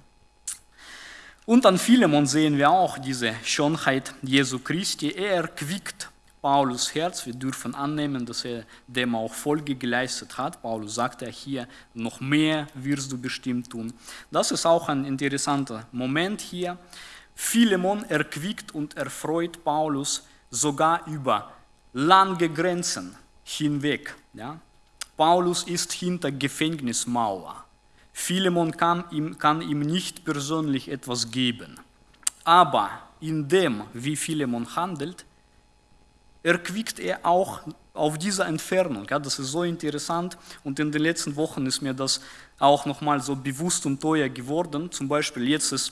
Und an Philemon sehen wir auch diese Schönheit Jesu Christi. Er erquickt Paulus Herz. Wir dürfen annehmen, dass er dem auch Folge geleistet hat. Paulus sagt ja hier, noch mehr wirst du bestimmt tun. Das ist auch ein interessanter Moment hier. Philemon erquickt und erfreut Paulus sogar über lange Grenzen hinweg. Ja? Paulus ist hinter Gefängnismauer. Philemon kann ihm, kann ihm nicht persönlich etwas geben. Aber in dem, wie Philemon handelt, erquickt er auch auf dieser Entfernung. Ja, das ist so interessant und in den letzten Wochen ist mir das auch nochmal so bewusst und teuer geworden. Zum Beispiel jetzt ist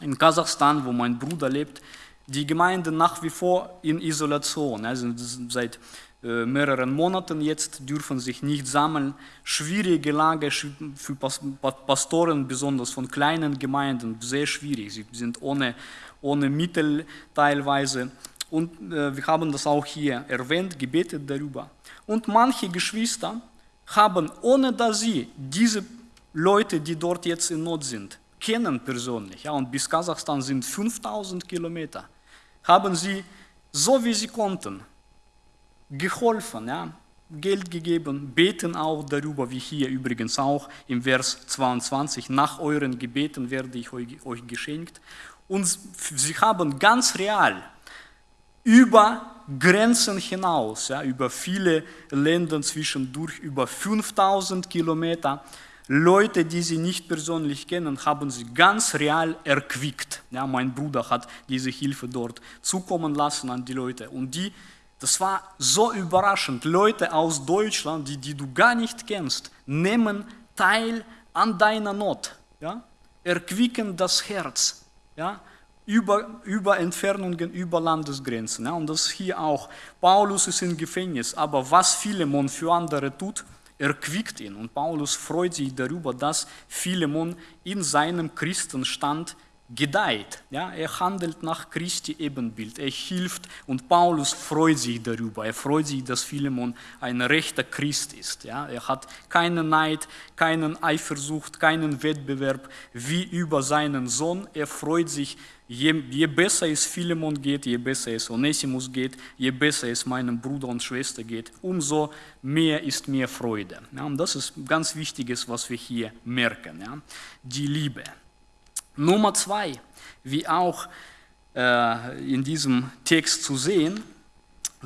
in Kasachstan, wo mein Bruder lebt, die Gemeinde nach wie vor in Isolation. Also seit mehreren Monaten jetzt dürfen sich nicht sammeln. Schwierige Lage für Pastoren, besonders von kleinen Gemeinden, sehr schwierig. Sie sind ohne, ohne Mittel teilweise. Und äh, wir haben das auch hier erwähnt, gebetet darüber. Und manche Geschwister haben, ohne dass sie diese Leute, die dort jetzt in Not sind, kennen persönlich, ja, und bis Kasachstan sind 5000 Kilometer, haben sie, so wie sie konnten, geholfen, ja, Geld gegeben, beten auch darüber, wie hier übrigens auch im Vers 22, nach euren Gebeten werde ich euch, euch geschenkt. Und sie haben ganz real über Grenzen hinaus, ja, über viele Länder zwischendurch, über 5000 Kilometer, Leute, die sie nicht persönlich kennen, haben sie ganz real erquickt. Ja, mein Bruder hat diese Hilfe dort zukommen lassen an die Leute. Und die, das war so überraschend. Leute aus Deutschland, die, die du gar nicht kennst, nehmen teil an deiner Not. Ja? Erquicken das Herz. Ja? Über, über Entfernungen, über Landesgrenzen. Ja? Und das hier auch. Paulus ist im Gefängnis, aber was Philemon für andere tut, erquickt ihn. Und Paulus freut sich darüber, dass Philemon in seinem Christenstand gedeiht. Ja, er handelt nach Christi Ebenbild, er hilft und Paulus freut sich darüber. Er freut sich, dass Philemon ein rechter Christ ist. Ja, er hat keinen Neid, keinen Eifersucht, keinen Wettbewerb wie über seinen Sohn. Er freut sich Je, je, besser es Philemon geht, je besser es Onesimus geht, je besser es meinem Bruder und Schwester geht, umso mehr ist mir Freude. Ja, und das ist ganz Wichtiges, was wir hier merken. Ja. Die Liebe. Nummer zwei, wie auch äh, in diesem Text zu sehen,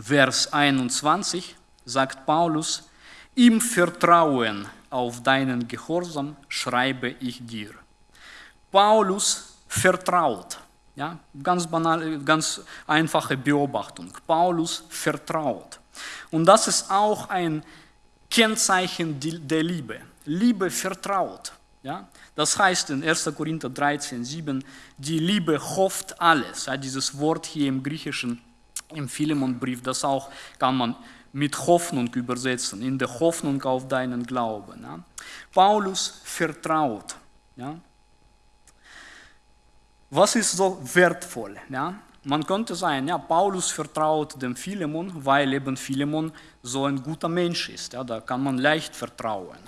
Vers 21, sagt Paulus, im Vertrauen auf deinen Gehorsam schreibe ich dir. Paulus vertraut. Ja, ganz banal, ganz einfache Beobachtung. Paulus vertraut. Und das ist auch ein Kennzeichen der Liebe. Liebe vertraut. Ja? Das heißt in 1. Korinther 13, 7, die Liebe hofft alles. Ja, dieses Wort hier im Griechischen, im Philemonbrief, das auch kann man mit Hoffnung übersetzen, in der Hoffnung auf deinen Glauben. Ja? Paulus vertraut. Ja? Was ist so wertvoll? Ja? Man könnte sagen, ja, Paulus vertraut dem Philemon, weil eben Philemon so ein guter Mensch ist. Ja? Da kann man leicht vertrauen.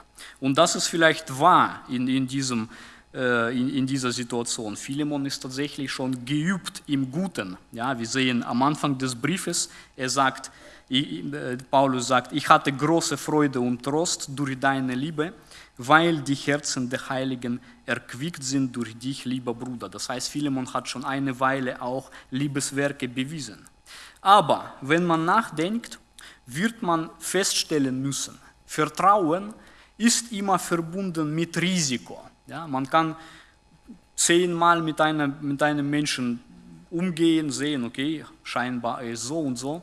Und das ist vielleicht wahr in, in, diesem, äh, in, in dieser Situation. Philemon ist tatsächlich schon geübt im Guten. Ja? Wir sehen am Anfang des Briefes, er sagt, ich, äh, Paulus sagt, ich hatte große Freude und Trost durch deine Liebe weil die Herzen der Heiligen erquickt sind durch dich, lieber Bruder. Das heißt, Philemon hat schon eine Weile auch Liebeswerke bewiesen. Aber wenn man nachdenkt, wird man feststellen müssen, Vertrauen ist immer verbunden mit Risiko. Ja, man kann zehnmal mit einem, mit einem Menschen umgehen, sehen, okay, scheinbar ist so und so.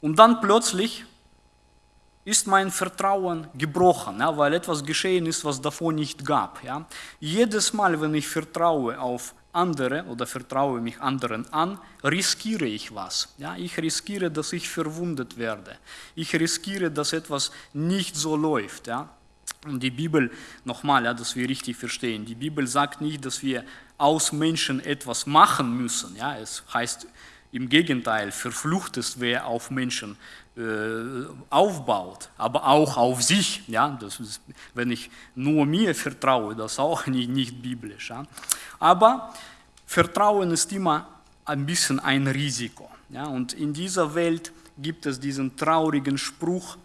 Und dann plötzlich ist mein Vertrauen gebrochen, ja, weil etwas geschehen ist, was davor nicht gab. Ja. Jedes Mal, wenn ich vertraue auf andere oder vertraue mich anderen an, riskiere ich was. Ja. Ich riskiere, dass ich verwundet werde. Ich riskiere, dass etwas nicht so läuft. Ja. Und die Bibel, nochmal, ja, dass wir richtig verstehen, die Bibel sagt nicht, dass wir aus Menschen etwas machen müssen. Ja. Es heißt im Gegenteil, verflucht ist, wer auf Menschen äh, aufbaut, aber auch auf sich. Ja? Das ist, wenn ich nur mir vertraue, das ist auch *laughs* nicht, nicht biblisch. Ja? Aber Vertrauen ist immer ein bisschen ein Risiko. Ja? Und in dieser Welt gibt es diesen traurigen Spruch,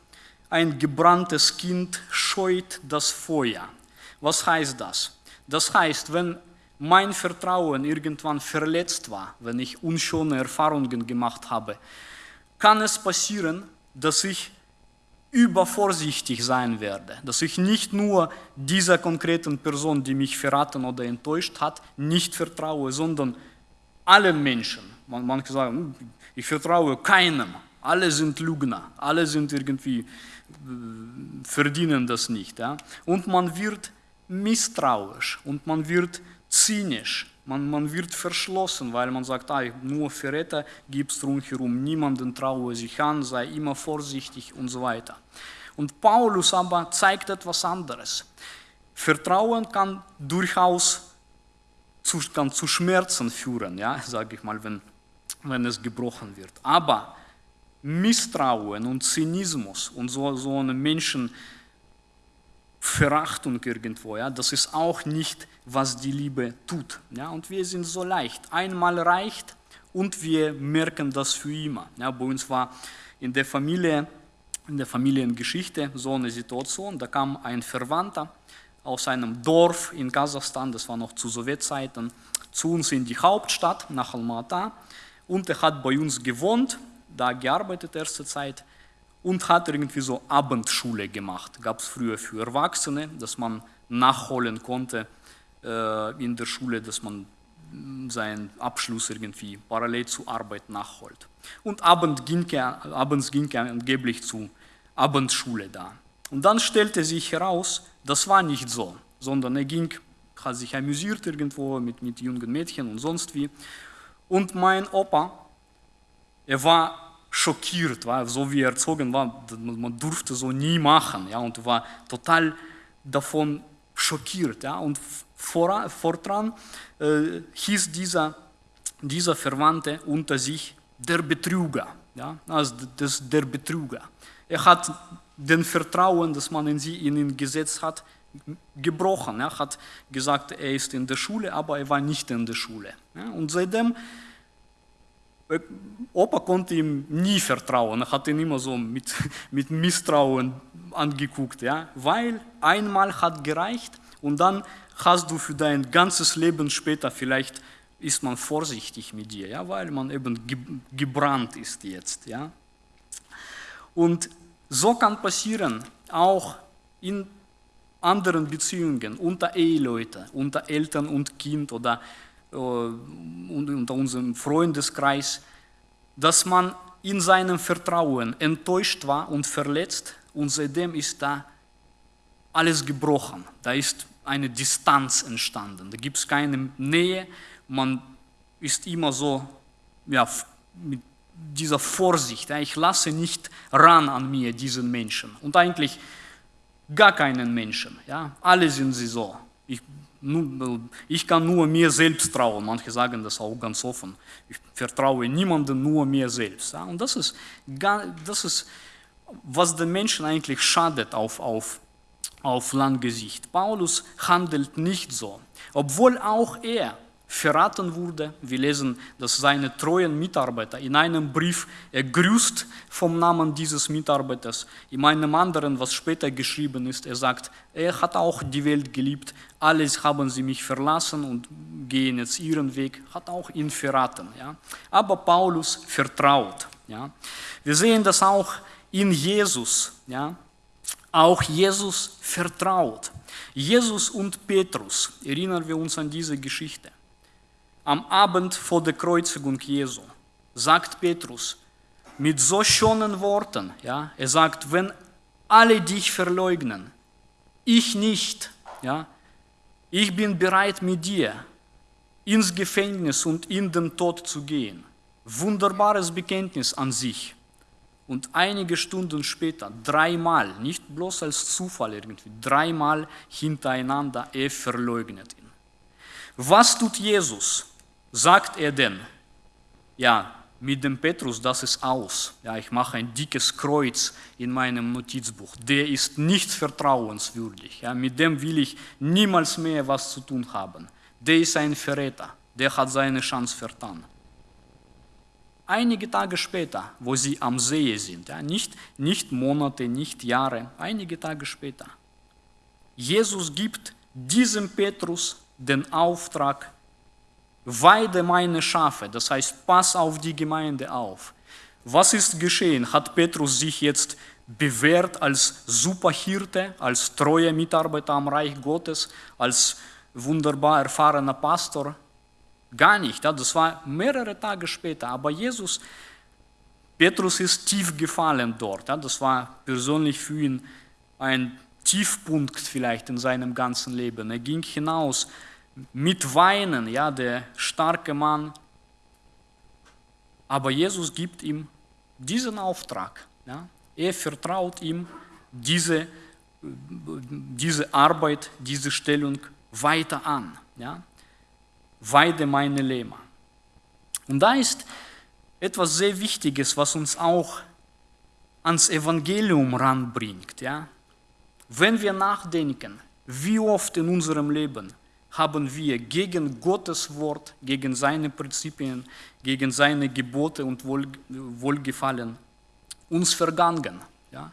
ein gebranntes Kind scheut das Feuer. Was heißt das? Das heißt, wenn mein Vertrauen irgendwann verletzt war, wenn ich unschöne Erfahrungen gemacht habe, kann es passieren, dass ich übervorsichtig sein werde, dass ich nicht nur dieser konkreten Person, die mich verraten oder enttäuscht hat, nicht vertraue, sondern allen Menschen. Man, manche sagen, hm, ich vertraue keinem, alle sind Lügner, alle sind irgendwie, verdienen das nicht. Ja? Und man wird misstrauisch und man wird zynisch man, man wird verschlossen, weil man sagt, ah, nur Verräter gibt es rundherum, niemanden traue sich an, sei immer vorsichtig und so weiter. Und Paulus aber zeigt etwas anderes. Vertrauen kann durchaus zu, kann zu Schmerzen führen, ja, *laughs* sage ich mal, wenn, wenn es gebrochen wird. Aber Misstrauen und Zynismus und so, so eine Menschen, Verachtung irgendwo. Ja? Das ist auch nicht, was die Liebe tut. Ja? Und wir sind so leicht. Einmal reicht und wir merken das für immer. Ja, bei uns war in der Familie, in der Familiengeschichte so eine Situation, da kam ein Verwandter aus einem Dorf in Kasachstan, das war noch zu Sowjetzeiten, zu uns in die Hauptstadt, nach Almaty, und er hat bei uns gewohnt, da gearbeitet erste Zeit, und hat irgendwie so Abendschule gemacht. Gab es früher für Erwachsene, dass man nachholen konnte äh, in der Schule, dass man seinen Abschluss irgendwie parallel zur Arbeit nachholt. Und Abend ging er, abends ging er angeblich zur Abendschule da. Und dann stellte sich heraus, das war nicht so, sondern er ging, hat sich amüsiert irgendwo mit, mit jungen Mädchen und sonst wie. Und mein Opa, er war schockiert, war, so wie er erzogen war, man durfte so nie machen, ja, und war total davon schockiert, ja, und vor, fortran äh, hieß dieser, dieser Verwandte unter sich der Betrüger, ja, also das, der Betrüger. Er hat den Vertrauen, das man in, sie, in ihn gesetzt hat, gebrochen. Er hat gesagt, er ist in der Schule, aber er war nicht in der Schule. Und seitdem Opa konnte ihm nie vertrauen, er hat ihn immer so mit, *laughs* mit Misstrauen angeguckt, ja? weil einmal hat gereicht und dann hast du für dein ganzes Leben später, vielleicht ist man vorsichtig mit dir, ja? weil man eben gebrannt ist jetzt. Ja? Und so kann passieren, auch in anderen Beziehungen, unter Eheleute, unter Eltern und Kind oder unter unserem Freundeskreis, dass man in seinem Vertrauen enttäuscht war und verletzt und seitdem ist da alles gebrochen. Da ist eine Distanz entstanden. Da gibt es keine Nähe. Man ist immer so ja, mit dieser Vorsicht. Ja, ich lasse nicht ran an mir diesen Menschen. Und eigentlich gar keinen Menschen. Ja. Alle sind sie so. Ich kann nur mir selbst trauen. Manche sagen das auch ganz offen. Ich vertraue niemandem, nur mir selbst. Und das ist, das ist was den Menschen eigentlich schadet auf, auf, auf lange. Paulus handelt nicht so, obwohl auch er verraten wurde. Wir lesen, dass seine treuen Mitarbeiter in einem Brief, er grüßt vom Namen dieses Mitarbeiters. In einem anderen, was später geschrieben ist, er sagt, er hat auch die Welt geliebt, alles haben sie mich verlassen und gehen jetzt ihren Weg, hat auch ihn verraten. Ja. Aber Paulus vertraut. Ja. Wir sehen das auch in Jesus. Ja. Auch Jesus vertraut. Jesus und Petrus, erinnern wir uns an diese Geschichte am Abend vor der Kreuzigung Jesu, sagt Petrus mit so schönen Worten, ja, er sagt, wenn alle dich verleugnen, ich nicht, ja, ich bin bereit mit dir ins Gefängnis und in den Tod zu gehen. Wunderbares Bekenntnis an sich. Und einige Stunden später, dreimal, nicht bloß als Zufall irgendwie, dreimal hintereinander, er verleugnet ihn. Was tut Jesus? Sagt er denn, ja, mit dem Petrus, das ist aus. Ja, ich mache ein dickes Kreuz in meinem Notizbuch. Der ist nicht vertrauenswürdig. Ja, mit dem will ich niemals mehr was zu tun haben. Der ist ein Verräter. Der hat seine Chance vertan. Einige Tage später, wo sie am See sind, ja, nicht, nicht Monate, nicht Jahre, einige Tage später, Jesus gibt diesem Petrus den Auftrag, weide meine Schafe, das heißt, pass auf die Gemeinde auf. Was ist geschehen? Hat Petrus sich jetzt bewährt als Superhirte, als treuer Mitarbeiter am Reich Gottes, als wunderbar erfahrener Pastor? Gar nicht. Das war mehrere Tage später. Aber Jesus, Petrus ist tief gefallen dort. Das war persönlich für ihn ein Tiefpunkt vielleicht in seinem ganzen Leben. Er ging hinaus mit Weinen, ja, der starke Mann. Aber Jesus gibt ihm diesen Auftrag. Ja. Er vertraut ihm diese, diese Arbeit, diese Stellung weiter an. Ja. Weide meine Lähmer. Und da ist etwas sehr Wichtiges, was uns auch ans Evangelium ranbringt. Ja. Wenn wir nachdenken, wie oft in unserem Leben haben wir gegen Gottes Wort, gegen seine Prinzipien, gegen seine Gebote und Wohlgefallen uns vergangen. Ja?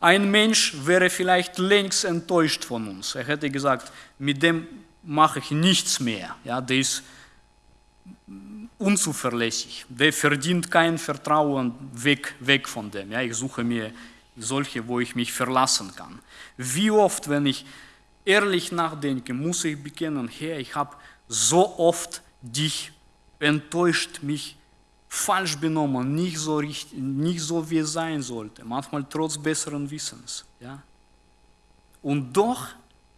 Ein Mensch wäre vielleicht längst enttäuscht von uns. Er hätte gesagt, mit dem mache ich nichts mehr. Ja, der ist unzuverlässig. Der verdient kein Vertrauen weg, weg von dem. Ja, ich suche mir solche, wo ich mich verlassen kann. Wie oft, wenn ich ehrlich nachdenke, muss ich bekennen, Herr, ich habe so oft dich enttäuscht, mich falsch benommen, nicht so, richtig, nicht so wie es sein sollte, manchmal trotz besseren Wissens. Ja? Und doch,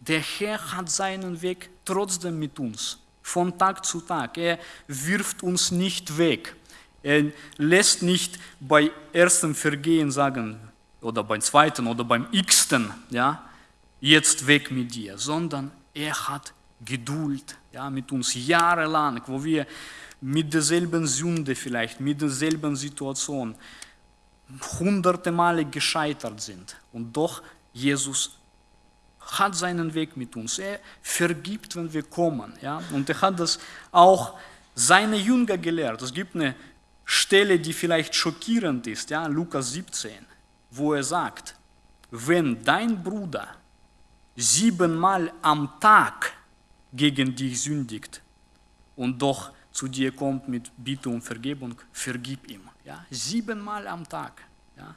der Herr hat seinen Weg trotzdem mit uns, von Tag zu Tag. Er wirft uns nicht weg. Er lässt nicht bei erstem Vergehen sagen, oder beim zweiten oder beim x-ten, ja, jetzt weg mit dir, sondern er hat Geduld ja, mit uns jahrelang, wo wir mit derselben Sünde vielleicht, mit derselben Situation hunderte Male gescheitert sind. Und doch, Jesus hat seinen Weg mit uns. Er vergibt, wenn wir kommen. Ja? Und er hat das auch seine Jünger gelehrt. Es gibt eine Stelle, die vielleicht schockierend ist, ja? Lukas 17, wo er sagt, wenn dein Bruder siebenmal am Tag gegen dich sündigt und doch zu dir kommt mit Bitte um Vergebung, vergib ihm. Ja? Siebenmal am Tag. Ja?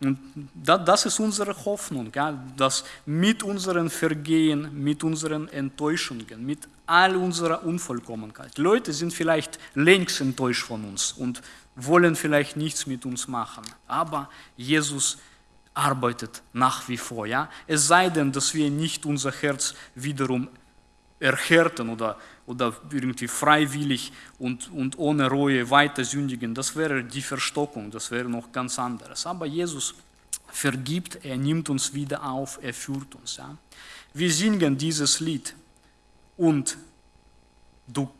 Und das ist unsere Hoffnung, ja? dass mit unseren Vergehen, mit unseren Enttäuschungen, mit all unserer Unvollkommenheit, Leute sind vielleicht längst enttäuscht von uns und wollen vielleicht nichts mit uns machen, aber Jesus arbeitet nach wie vor. Ja? Es sei denn, dass wir nicht unser Herz wiederum erhärten oder, oder irgendwie freiwillig und, und ohne Reue weiter sündigen, das wäre die Verstockung, das wäre noch ganz anderes. Aber Jesus vergibt, er nimmt uns wieder auf, er führt uns. Ja. Wir singen dieses Lied und du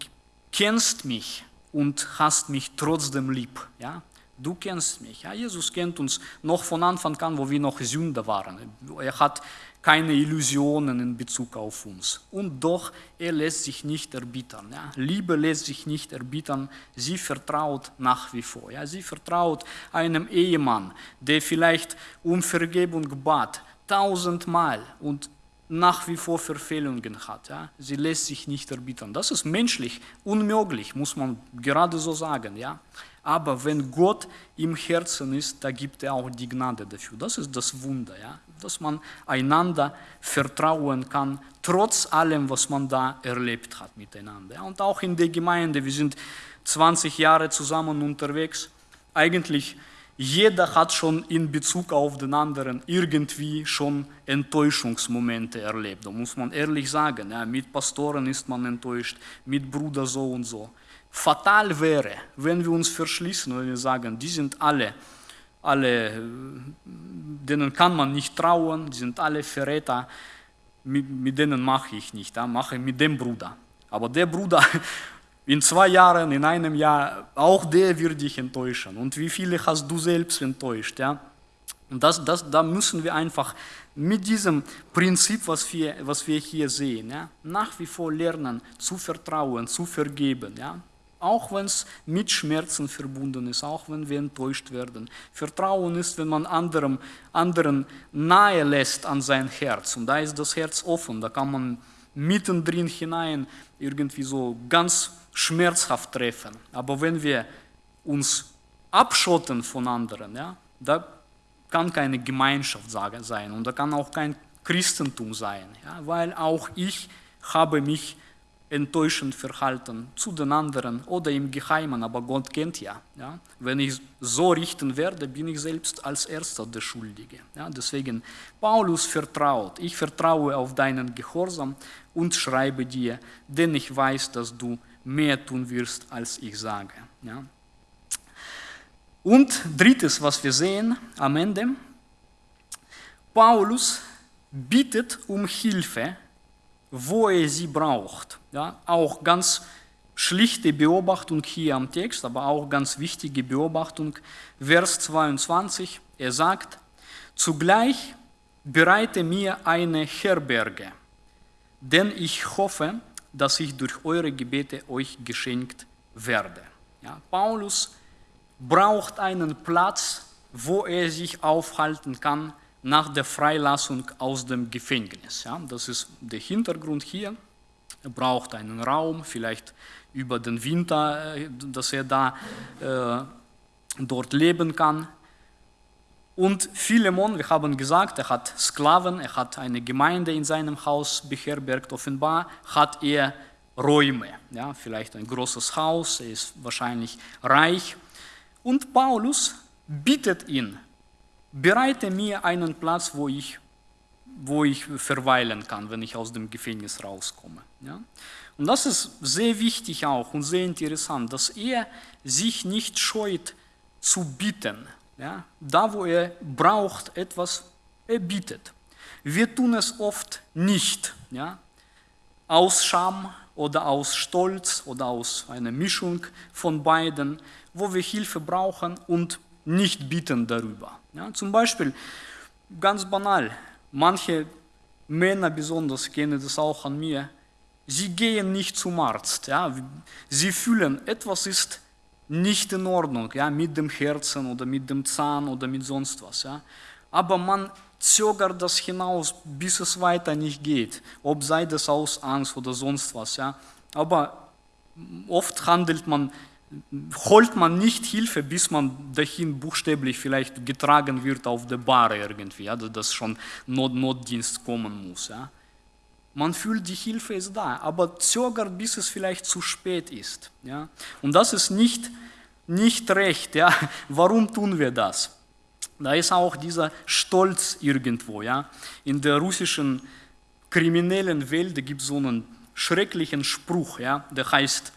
kennst mich und hast mich trotzdem lieb. Ja. Du kennst mich. Ja, Jesus kennt uns noch von Anfang an, wo wir noch Sünder waren. Er hat keine Illusionen in Bezug auf uns. Und doch, er lässt sich nicht erbittern. Ja. Liebe lässt sich nicht erbittern. Sie vertraut nach wie vor. Ja. Sie vertraut einem Ehemann, der vielleicht um Vergebung bat, tausendmal und nach wie vor Verfehlungen hat. Ja. Sie lässt sich nicht erbittern. Das ist menschlich unmöglich, muss man gerade so sagen. Ja. Aber wenn Gott im Herzen ist, da gibt er auch die Gnade dafür. Das ist das Wunder, ja? dass man einander vertrauen kann, trotz allem, was man da erlebt hat miteinander. Und auch in der Gemeinde, wir sind 20 Jahre zusammen unterwegs. Eigentlich jeder hat schon in Bezug auf den anderen irgendwie schon Enttäuschungsmomente erlebt. Da muss man ehrlich sagen, ja, mit Pastoren ist man enttäuscht, mit Bruder so und so fatal wäre, wenn wir uns verschließen und wir sagen, die sind alle, alle, denen kann man nicht trauen, die sind alle Verräter, mit, mit denen mache ich nicht, ja, mache mit dem Bruder. Aber der Bruder *laughs* in zwei Jahren, in einem Jahr, auch der wird dich enttäuschen. Und wie viele hast du selbst enttäuscht? Ja? Und das, das, da müssen wir einfach mit diesem Prinzip, was wir, was wir hier sehen, ja, nach wie vor lernen, zu vertrauen, zu vergeben. Ja auch wenn es mit Schmerzen verbunden ist, auch wenn wir enttäuscht werden. Vertrauen ist, wenn man anderem, anderen nahe lässt an sein Herz. Und da ist das Herz offen, da kann man mittendrin hinein irgendwie so ganz schmerzhaft treffen. Aber wenn wir uns abschotten von anderen, ja, da kann keine Gemeinschaft sein und da kann auch kein Christentum sein, ja, weil auch ich habe mich enttäuschend verhalten zu den anderen oder im Geheimen, aber Gott kennt ja. ja. Wenn ich so richten werde, bin ich selbst als Erster der Schuldige. Ja. Deswegen, Paulus vertraut, ich vertraue auf deinen Gehorsam und schreibe dir, denn ich weiß, dass du mehr tun wirst, als ich sage. Ja. Und drittes, was wir sehen am Ende, Paulus bittet um Hilfe wo er sie braucht. Ja, auch ganz schlichte Beobachtung hier am Text, aber auch ganz wichtige Beobachtung. Vers 22, er sagt, zugleich bereite mir eine Herberge, denn ich hoffe, dass ich durch eure Gebete euch geschenkt werde. Ja, Paulus braucht einen Platz, wo er sich aufhalten kann nach der Freilassung aus dem Gefängnis. Ja, das ist der Hintergrund hier. Er braucht einen Raum, vielleicht über den Winter, äh, dass er da äh, dort leben kann. Und Philemon, wir haben gesagt, er hat Sklaven, er hat eine Gemeinde in seinem Haus beherbergt. Offenbar hat er Räume, ja, vielleicht ein großes Haus, er ist wahrscheinlich reich. Und Paulus bittet ihn, bereite mir einen Platz, wo ich, wo ich verweilen kann, wenn ich aus dem Gefängnis rauskomme. Ja. Und das ist sehr wichtig auch und sehr interessant, dass er sich nicht scheut zu bitten. Ja. Da, wo er braucht etwas, er bittet. Wir tun es oft nicht, ja. aus Scham oder aus Stolz oder aus einer Mischung von beiden, wo wir Hilfe brauchen und nicht bitten darüber. Ja, zum Beispiel, ganz banal, manche Männer besonders kennen das auch an mir, sie gehen nicht zum Arzt. Ja, sie fühlen, etwas ist nicht in Ordnung ja, mit dem Herzen oder mit dem Zahn oder mit sonst was. Ja. Aber man zögert das hinaus, bis es weiter nicht geht, ob sei das aus Angst oder sonst was. Ja. Aber oft handelt man holt man nicht Hilfe, bis man dahin buchstäblich vielleicht getragen wird auf der Bar irgendwie, ja, dass schon Not Notdienst kommen muss. Ja. Man fühlt, die Hilfe ist da, aber zögert, bis es vielleicht zu spät ist. Ja. Und das ist nicht, nicht recht. Ja. *laughs* Warum tun wir das? Da ist auch dieser Stolz irgendwo. Ja. In der russischen kriminellen Welt gibt es so einen schrecklichen Spruch, ja, der heißt,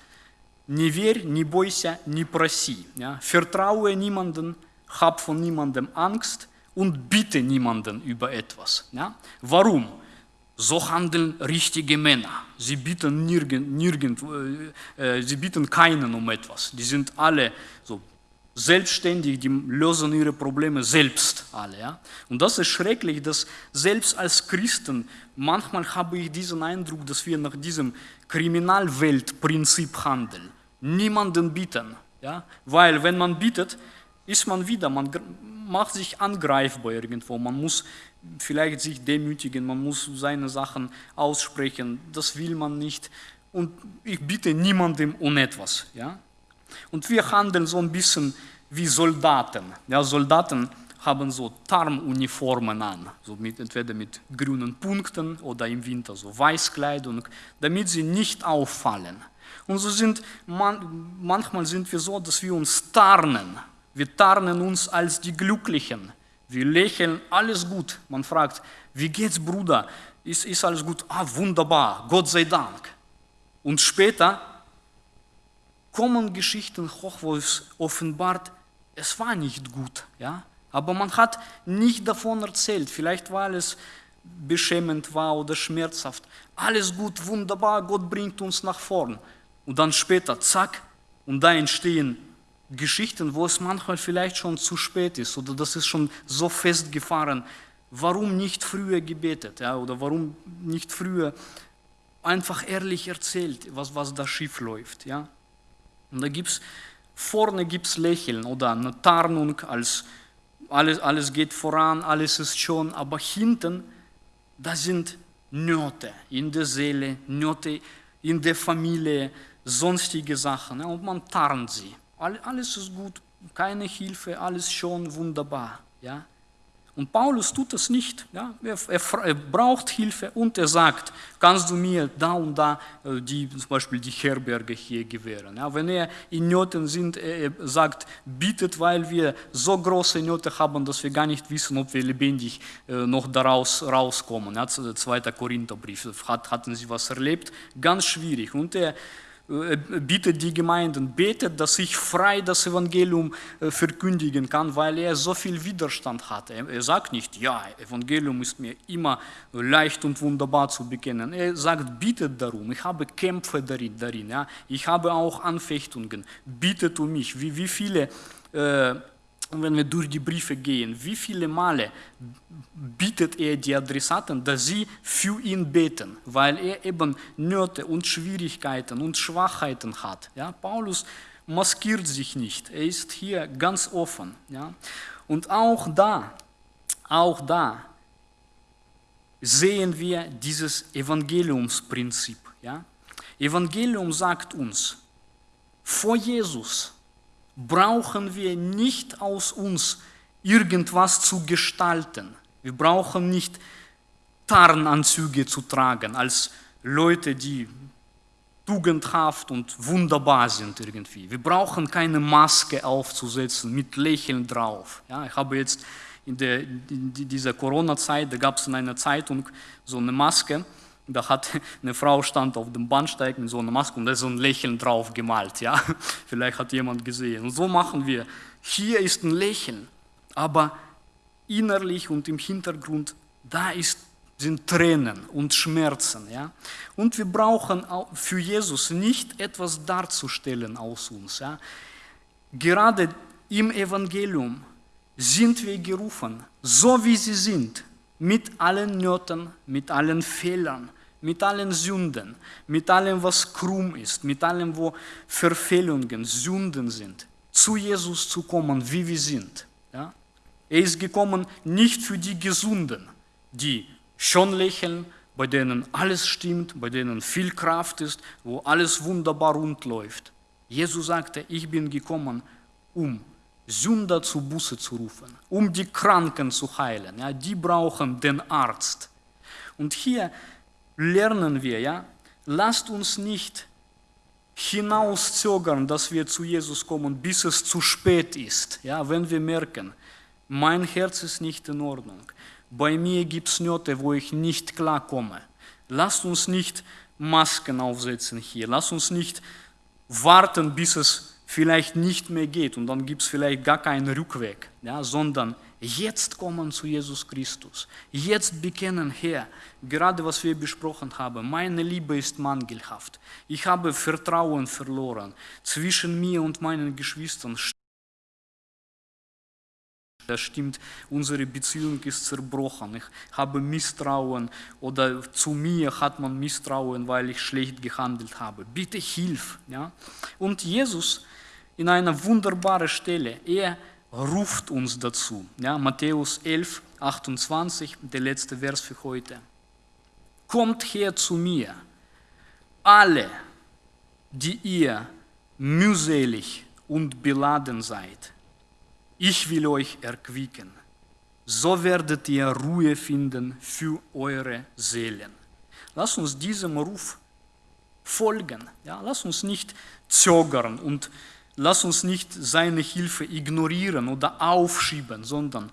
Не верь, не бойся, не проси. Ja? Vertraue niemanden, hab von niemandem Angst und bitte niemanden über etwas. Ja? Warum? So handeln richtige Männer. Sie bieten, nirgend, nirgend, äh, sie bieten keinen um etwas. Die sind alle so selbstständig, die lösen ihre Probleme selbst alle. Ja? Und das ist schrecklich, dass selbst als Christen, manchmal habe ich diesen Eindruck, dass wir nach diesem Kriminalweltprinzip handeln. Niemanden bieten. Ja? Weil wenn man bietet, ist man wieder, man macht sich angreifbar irgendwo, man muss vielleicht sich demütigen, man muss seine Sachen aussprechen, das will man nicht. Und ich bitte niemandem um etwas. Ja? Und wir handeln so ein bisschen wie Soldaten. Ja, Soldaten haben so Tarnuniformen an, so mit, entweder mit grünen Punkten oder im Winter so Weißkleidung, damit sie nicht auffallen. Und so sind man, manchmal sind wir so, dass wir uns tarnen. Wir tarnen uns als die Glücklichen. Wir lächeln, alles gut. Man fragt, wie geht's, Bruder? Ist, ist alles gut? Ah, wunderbar, Gott sei Dank. Und später kommen Geschichten hoch, wo es offenbart, es war nicht gut. Ja? Aber man hat nicht davon erzählt. Vielleicht weil es beschämend war oder schmerzhaft. Alles gut, wunderbar, Gott bringt uns nach vorn. Und dann später, zack, und da entstehen Geschichten, wo es manchmal vielleicht schon zu spät ist oder das ist schon so festgefahren. Warum nicht früher gebetet ja, oder warum nicht früher einfach ehrlich erzählt, was, was da schief läuft. Ja? Und da gibt's vorne gibt es Lächeln oder eine Tarnung, als alles, alles geht voran, alles ist schon, aber hinten, da sind Nöte in der Seele, Nöte in der Familie, sonstige Sachen. Und man tarnt sie. Alles ist gut, keine Hilfe, alles schon wunderbar. Ja. Und Paulus tut das nicht. Ja? Er, er, er, braucht Hilfe und er sagt, kannst du mir da und da äh, die, zum Beispiel die Herberge hier gewähren. Ja? Wenn er in Nöten sind, er sagt, bittet, weil wir so große Nöte haben, dass wir gar nicht wissen, ob wir lebendig äh, noch daraus rauskommen. Ja? Zweiter Korintherbrief, Hat, hatten sie was erlebt? Ganz schwierig. Und er bittet die Gemeinden, betet, dass ich frei das Evangelium äh, verkündigen kann, weil er so viel Widerstand hat. Er sagt nicht, ja, Evangelium ist mir immer leicht und wunderbar zu bekennen. Er sagt, bittet darum, ich habe Kämpfe darin, darin ja. ich habe auch Anfechtungen, bittet um mich. Wie, wie viele äh, Wenn wir durch die Briefe gehen, wie viele Male bittet er die Adressaten, dass sie für ihn beten, weil er eben Nöte und Schwierigkeiten und Schwachheiten hat. Ja, Paulus maskiert sich nicht, er ist hier ganz offen. Ja. Und auch da, auch da sehen wir dieses Evangeliumsprinzip. Ja. Evangelium sagt uns, vor Jesus brauchen wir nicht aus uns irgendwas zu gestalten. Wir brauchen nicht Tarnanzüge zu tragen als Leute, die tugendhaft und wunderbar sind irgendwie. Wir brauchen keine Maske aufzusetzen mit Lächeln drauf. Ja, ich habe jetzt in, der, in dieser Corona-Zeit, da gab es in einer Zeitung so eine Maske, da hat eine Frau stand auf dem Bahnsteig mit so einer Maske und da ist so ein Lächeln drauf gemalt. Ja? *laughs* Vielleicht hat jemand gesehen. Und so machen wir. Hier ist ein Lächeln, aber innerlich und im Hintergrund, da ist, sind Tränen und Schmerzen. Ja? Und wir brauchen für Jesus nicht etwas darzustellen aus uns. Ja? Gerade im Evangelium sind wir gerufen, so wie sie sind, mit allen Nöten, mit allen Fehlern, mit allen Sünden, mit allem, was krumm ist, mit allem, wo Verfehlungen, Sünden sind, zu Jesus zu kommen, wie wir sind. Ja? Er ist gekommen nicht für die Gesunden, die schon lächeln, bei denen alles stimmt, bei denen viel Kraft ist, wo alles wunderbar rund läuft. Jesus sagte, ich bin gekommen, um Sünder zu Buße zu rufen, um die Kranken zu heilen. Ja, die brauchen den Arzt. Und hier lernen wir, ja, lasst uns nicht hinauszögern, dass wir zu Jesus kommen, bis es zu spät ist. Ja, wenn wir merken, mein Herz ist nicht in Ordnung, bei mir gibt es Nöte, wo ich nicht klarkomme. Lasst uns nicht Masken aufsetzen hier, lasst uns nicht warten, bis es vielleicht nicht mehr geht und dann gibt es vielleicht gar keinen Rückweg, ja, sondern jetzt kommen zu Jesus Christus, jetzt bekennen, Herr, gerade was wir besprochen haben, meine Liebe ist mangelhaft, ich habe Vertrauen verloren zwischen mir und meinen Geschwistern. Das stimmt, unsere Beziehung ist zerbrochen. Ich habe Misstrauen oder zu mir hat man Misstrauen, weil ich schlecht gehandelt habe. Bitte hilf. Ja? Und Jesus in einer wunderbaren Stelle. Er ruft uns dazu. Ja, Matthäus 11, 28, der letzte Vers für heute. Kommt her zu mir, alle, die ihr mühselig und beladen seid. Ich will euch erquicken. So werdet ihr Ruhe finden für eure Seelen. Lass uns diesem Ruf folgen. Ja, lass uns nicht zögern und Lass uns nicht seine Hilfe ignorieren oder aufschieben, sondern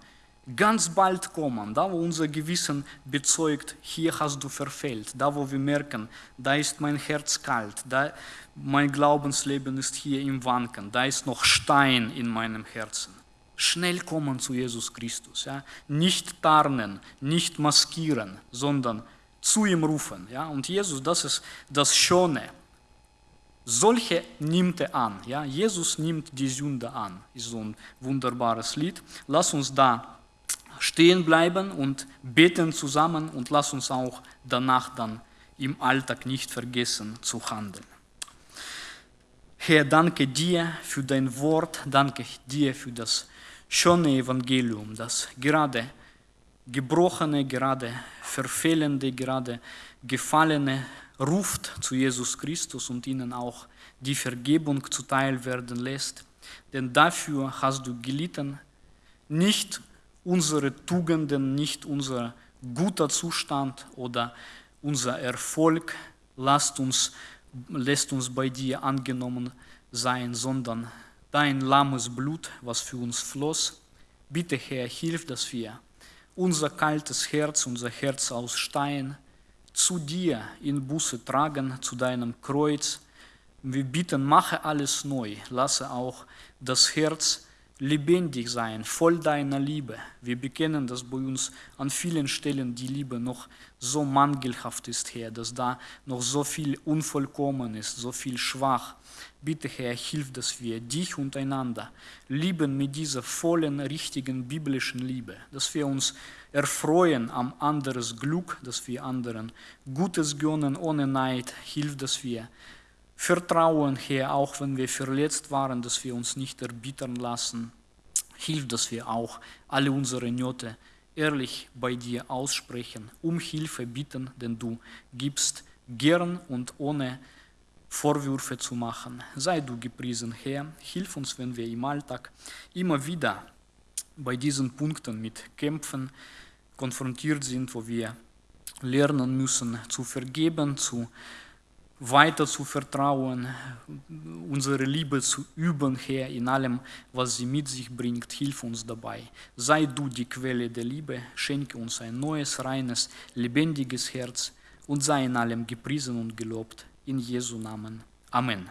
ganz bald kommen, da wo unser Gewissen bezeugt, hier hast du verfehlt, da wo wir merken, da ist mein Herz kalt, da mein Glaubensleben ist hier im Wanken, da ist noch Stein in meinem Herzen. Schnell kommen zu Jesus Christus, ja? nicht tarnen, nicht maskieren, sondern zu ihm rufen. Ja? Und Jesus, das ist das Schöne solche nimmt er an. Ja? Jesus nimmt die Sünde an. Ist so ein wunderbares Lied. Lass uns da stehen bleiben und beten zusammen und lass uns auch danach dann im Alltag nicht vergessen zu handeln. Herr, danke dir für dein Wort, danke dir für das schöne Evangelium, das gerade gebrochene, gerade verfehlende, gerade gefallene ruft zu Jesus Christus und ihnen auch die Vergebung zuteil werden lässt. Denn dafür hast du gelitten, nicht unsere Tugenden, nicht unser guter Zustand oder unser Erfolg lässt uns, lässt uns bei dir angenommen sein, sondern dein lahmes Blut, was für uns floss. Bitte, Herr, hilf, dass wir unser kaltes Herz, unser Herz aus Stein, zu dir in Buße tragen, zu deinem Kreuz. Wir bitten, mache alles neu, lasse auch das Herz lebendig sein, voll deiner Liebe. Wir bekennen, dass bei uns an vielen Stellen die Liebe noch so mangelhaft ist, Herr, dass da noch so viel unvollkommen ist, so viel schwach. Bitte, Herr, hilf, dass wir dich untereinander lieben mit dieser vollen, richtigen biblischen Liebe, dass wir uns erfreuen am anderes Glück, dass wir anderen Gutes gönnen ohne Neid. Hilf, dass wir vertrauen, Herr, auch wenn wir verletzt waren, dass wir uns nicht erbittern lassen. Hilf, dass wir auch alle unsere Nöte ehrlich bei dir aussprechen, um Hilfe bitten, denn du gibst gern und ohne Vorwürfe zu machen. Sei du gepriesen, Herr. Hilf uns, wenn wir im Alltag immer wieder bei diesen Punkten mit Kämpfen konfrontiert sind, wo wir lernen müssen zu vergeben, zu weiter zu vertrauen, unsere Liebe zu üben, Herr, in allem, was sie mit sich bringt. Hilf uns dabei. Sei du die Quelle der Liebe, schenke uns ein neues, reines, lebendiges Herz und sei in allem gepriesen und gelobt. In Jesu Namen. Amen.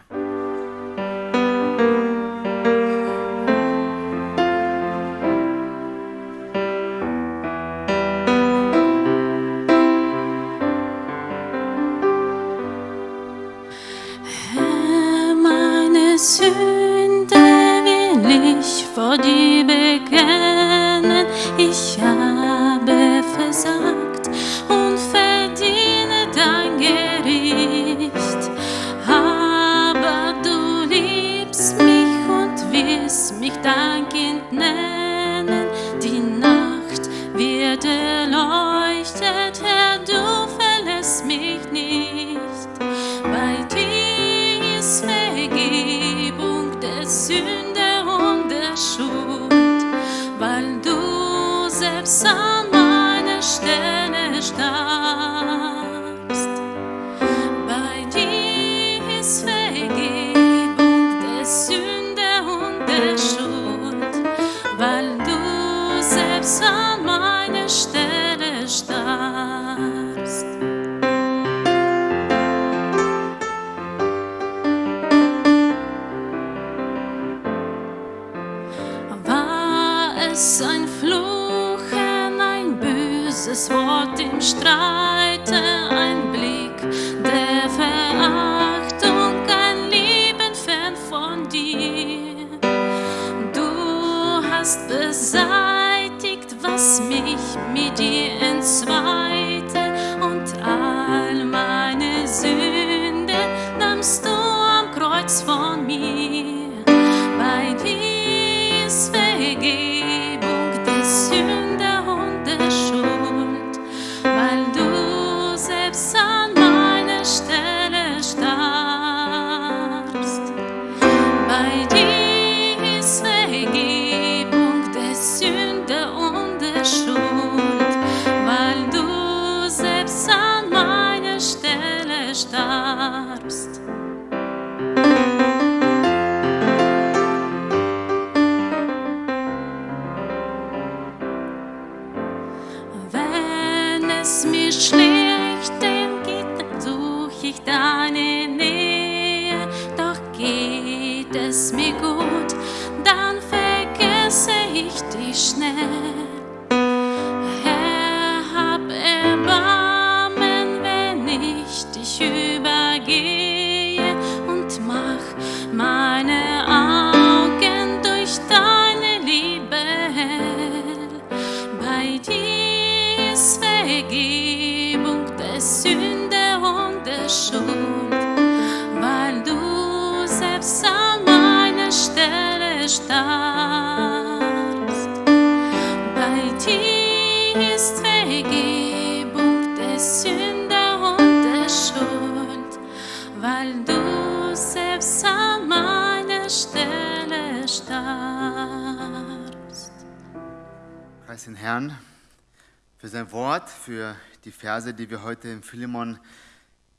Für die Verse, die wir heute im Philemon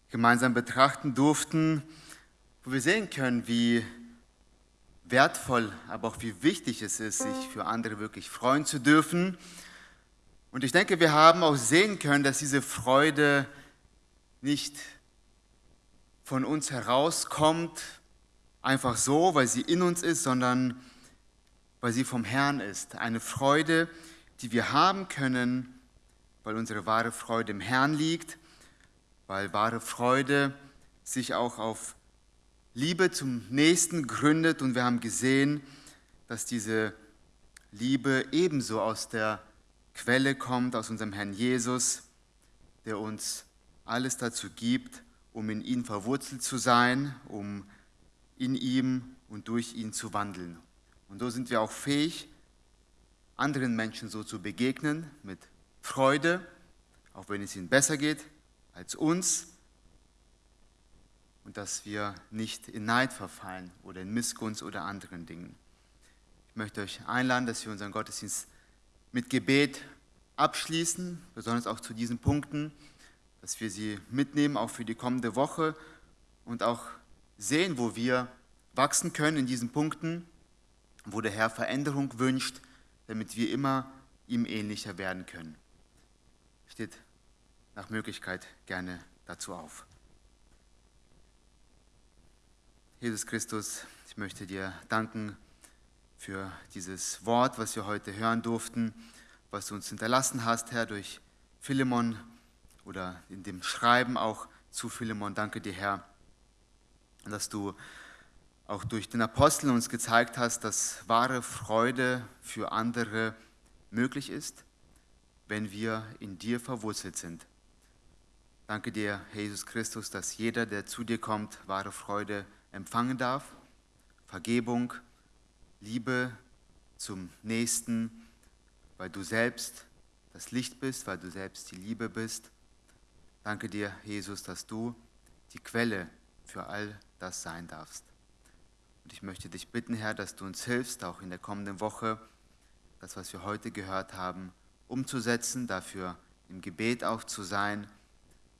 gemeinsam betrachten durften, wo wir sehen können, wie wertvoll, aber auch wie wichtig es ist, sich für andere wirklich freuen zu dürfen. Und ich denke, wir haben auch sehen können, dass diese Freude nicht von uns herauskommt, einfach so, weil sie in uns ist, sondern weil sie vom Herrn ist. Eine Freude, die wir haben können, weil unsere wahre Freude im Herrn liegt, weil wahre Freude sich auch auf Liebe zum Nächsten gründet und wir haben gesehen, dass diese Liebe ebenso aus der Quelle kommt, aus unserem Herrn Jesus, der uns alles dazu gibt, um in ihn verwurzelt zu sein, um in ihm und durch ihn zu wandeln. Und so sind wir auch fähig, anderen Menschen so zu begegnen, mit Freude, auch wenn es ihnen besser geht als uns, und dass wir nicht in Neid verfallen oder in Missgunst oder anderen Dingen. Ich möchte euch einladen, dass wir unseren Gottesdienst mit Gebet abschließen, besonders auch zu diesen Punkten, dass wir sie mitnehmen, auch für die kommende Woche und auch sehen, wo wir wachsen können in diesen Punkten, wo der Herr Veränderung wünscht, damit wir immer ihm ähnlicher werden können. Steht nach Möglichkeit gerne dazu auf. Jesus Christus, ich möchte dir danken für dieses Wort, was wir heute hören durften, was du uns hinterlassen hast, Herr, durch Philemon oder in dem Schreiben auch zu Philemon. Danke dir, Herr, dass du auch durch den Apostel uns gezeigt hast, dass wahre Freude für andere möglich ist, wenn wir in dir verwurzelt sind. Danke dir, Jesus Christus, dass jeder, der zu dir kommt, wahre Freude empfangen darf, Vergebung, Liebe zum Nächsten, weil du selbst das Licht bist, weil du selbst die Liebe bist. Danke dir, Jesus, dass du die Quelle für all das sein darfst. Und ich möchte dich bitten, Herr, dass du uns hilfst, auch in der kommenden Woche, das, was wir heute gehört haben, umzusetzen, dafür im Gebet auch zu sein,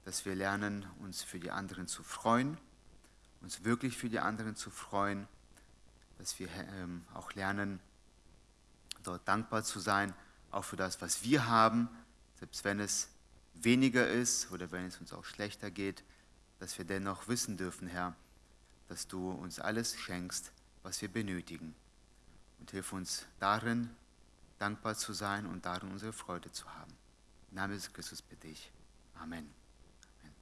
dass wir lernen, uns für die anderen zu freuen uns wirklich für die anderen zu freuen, dass wir ähm, auch lernen, dort dankbar zu sein, auch für das, was wir haben, selbst wenn es weniger ist oder wenn es uns auch schlechter geht, dass wir dennoch wissen dürfen, Herr, dass du uns alles schenkst, was wir benötigen. Und hilf uns darin, dankbar zu sein und darin unsere Freude zu haben. Im Namen des Christus bitte ich. Amen.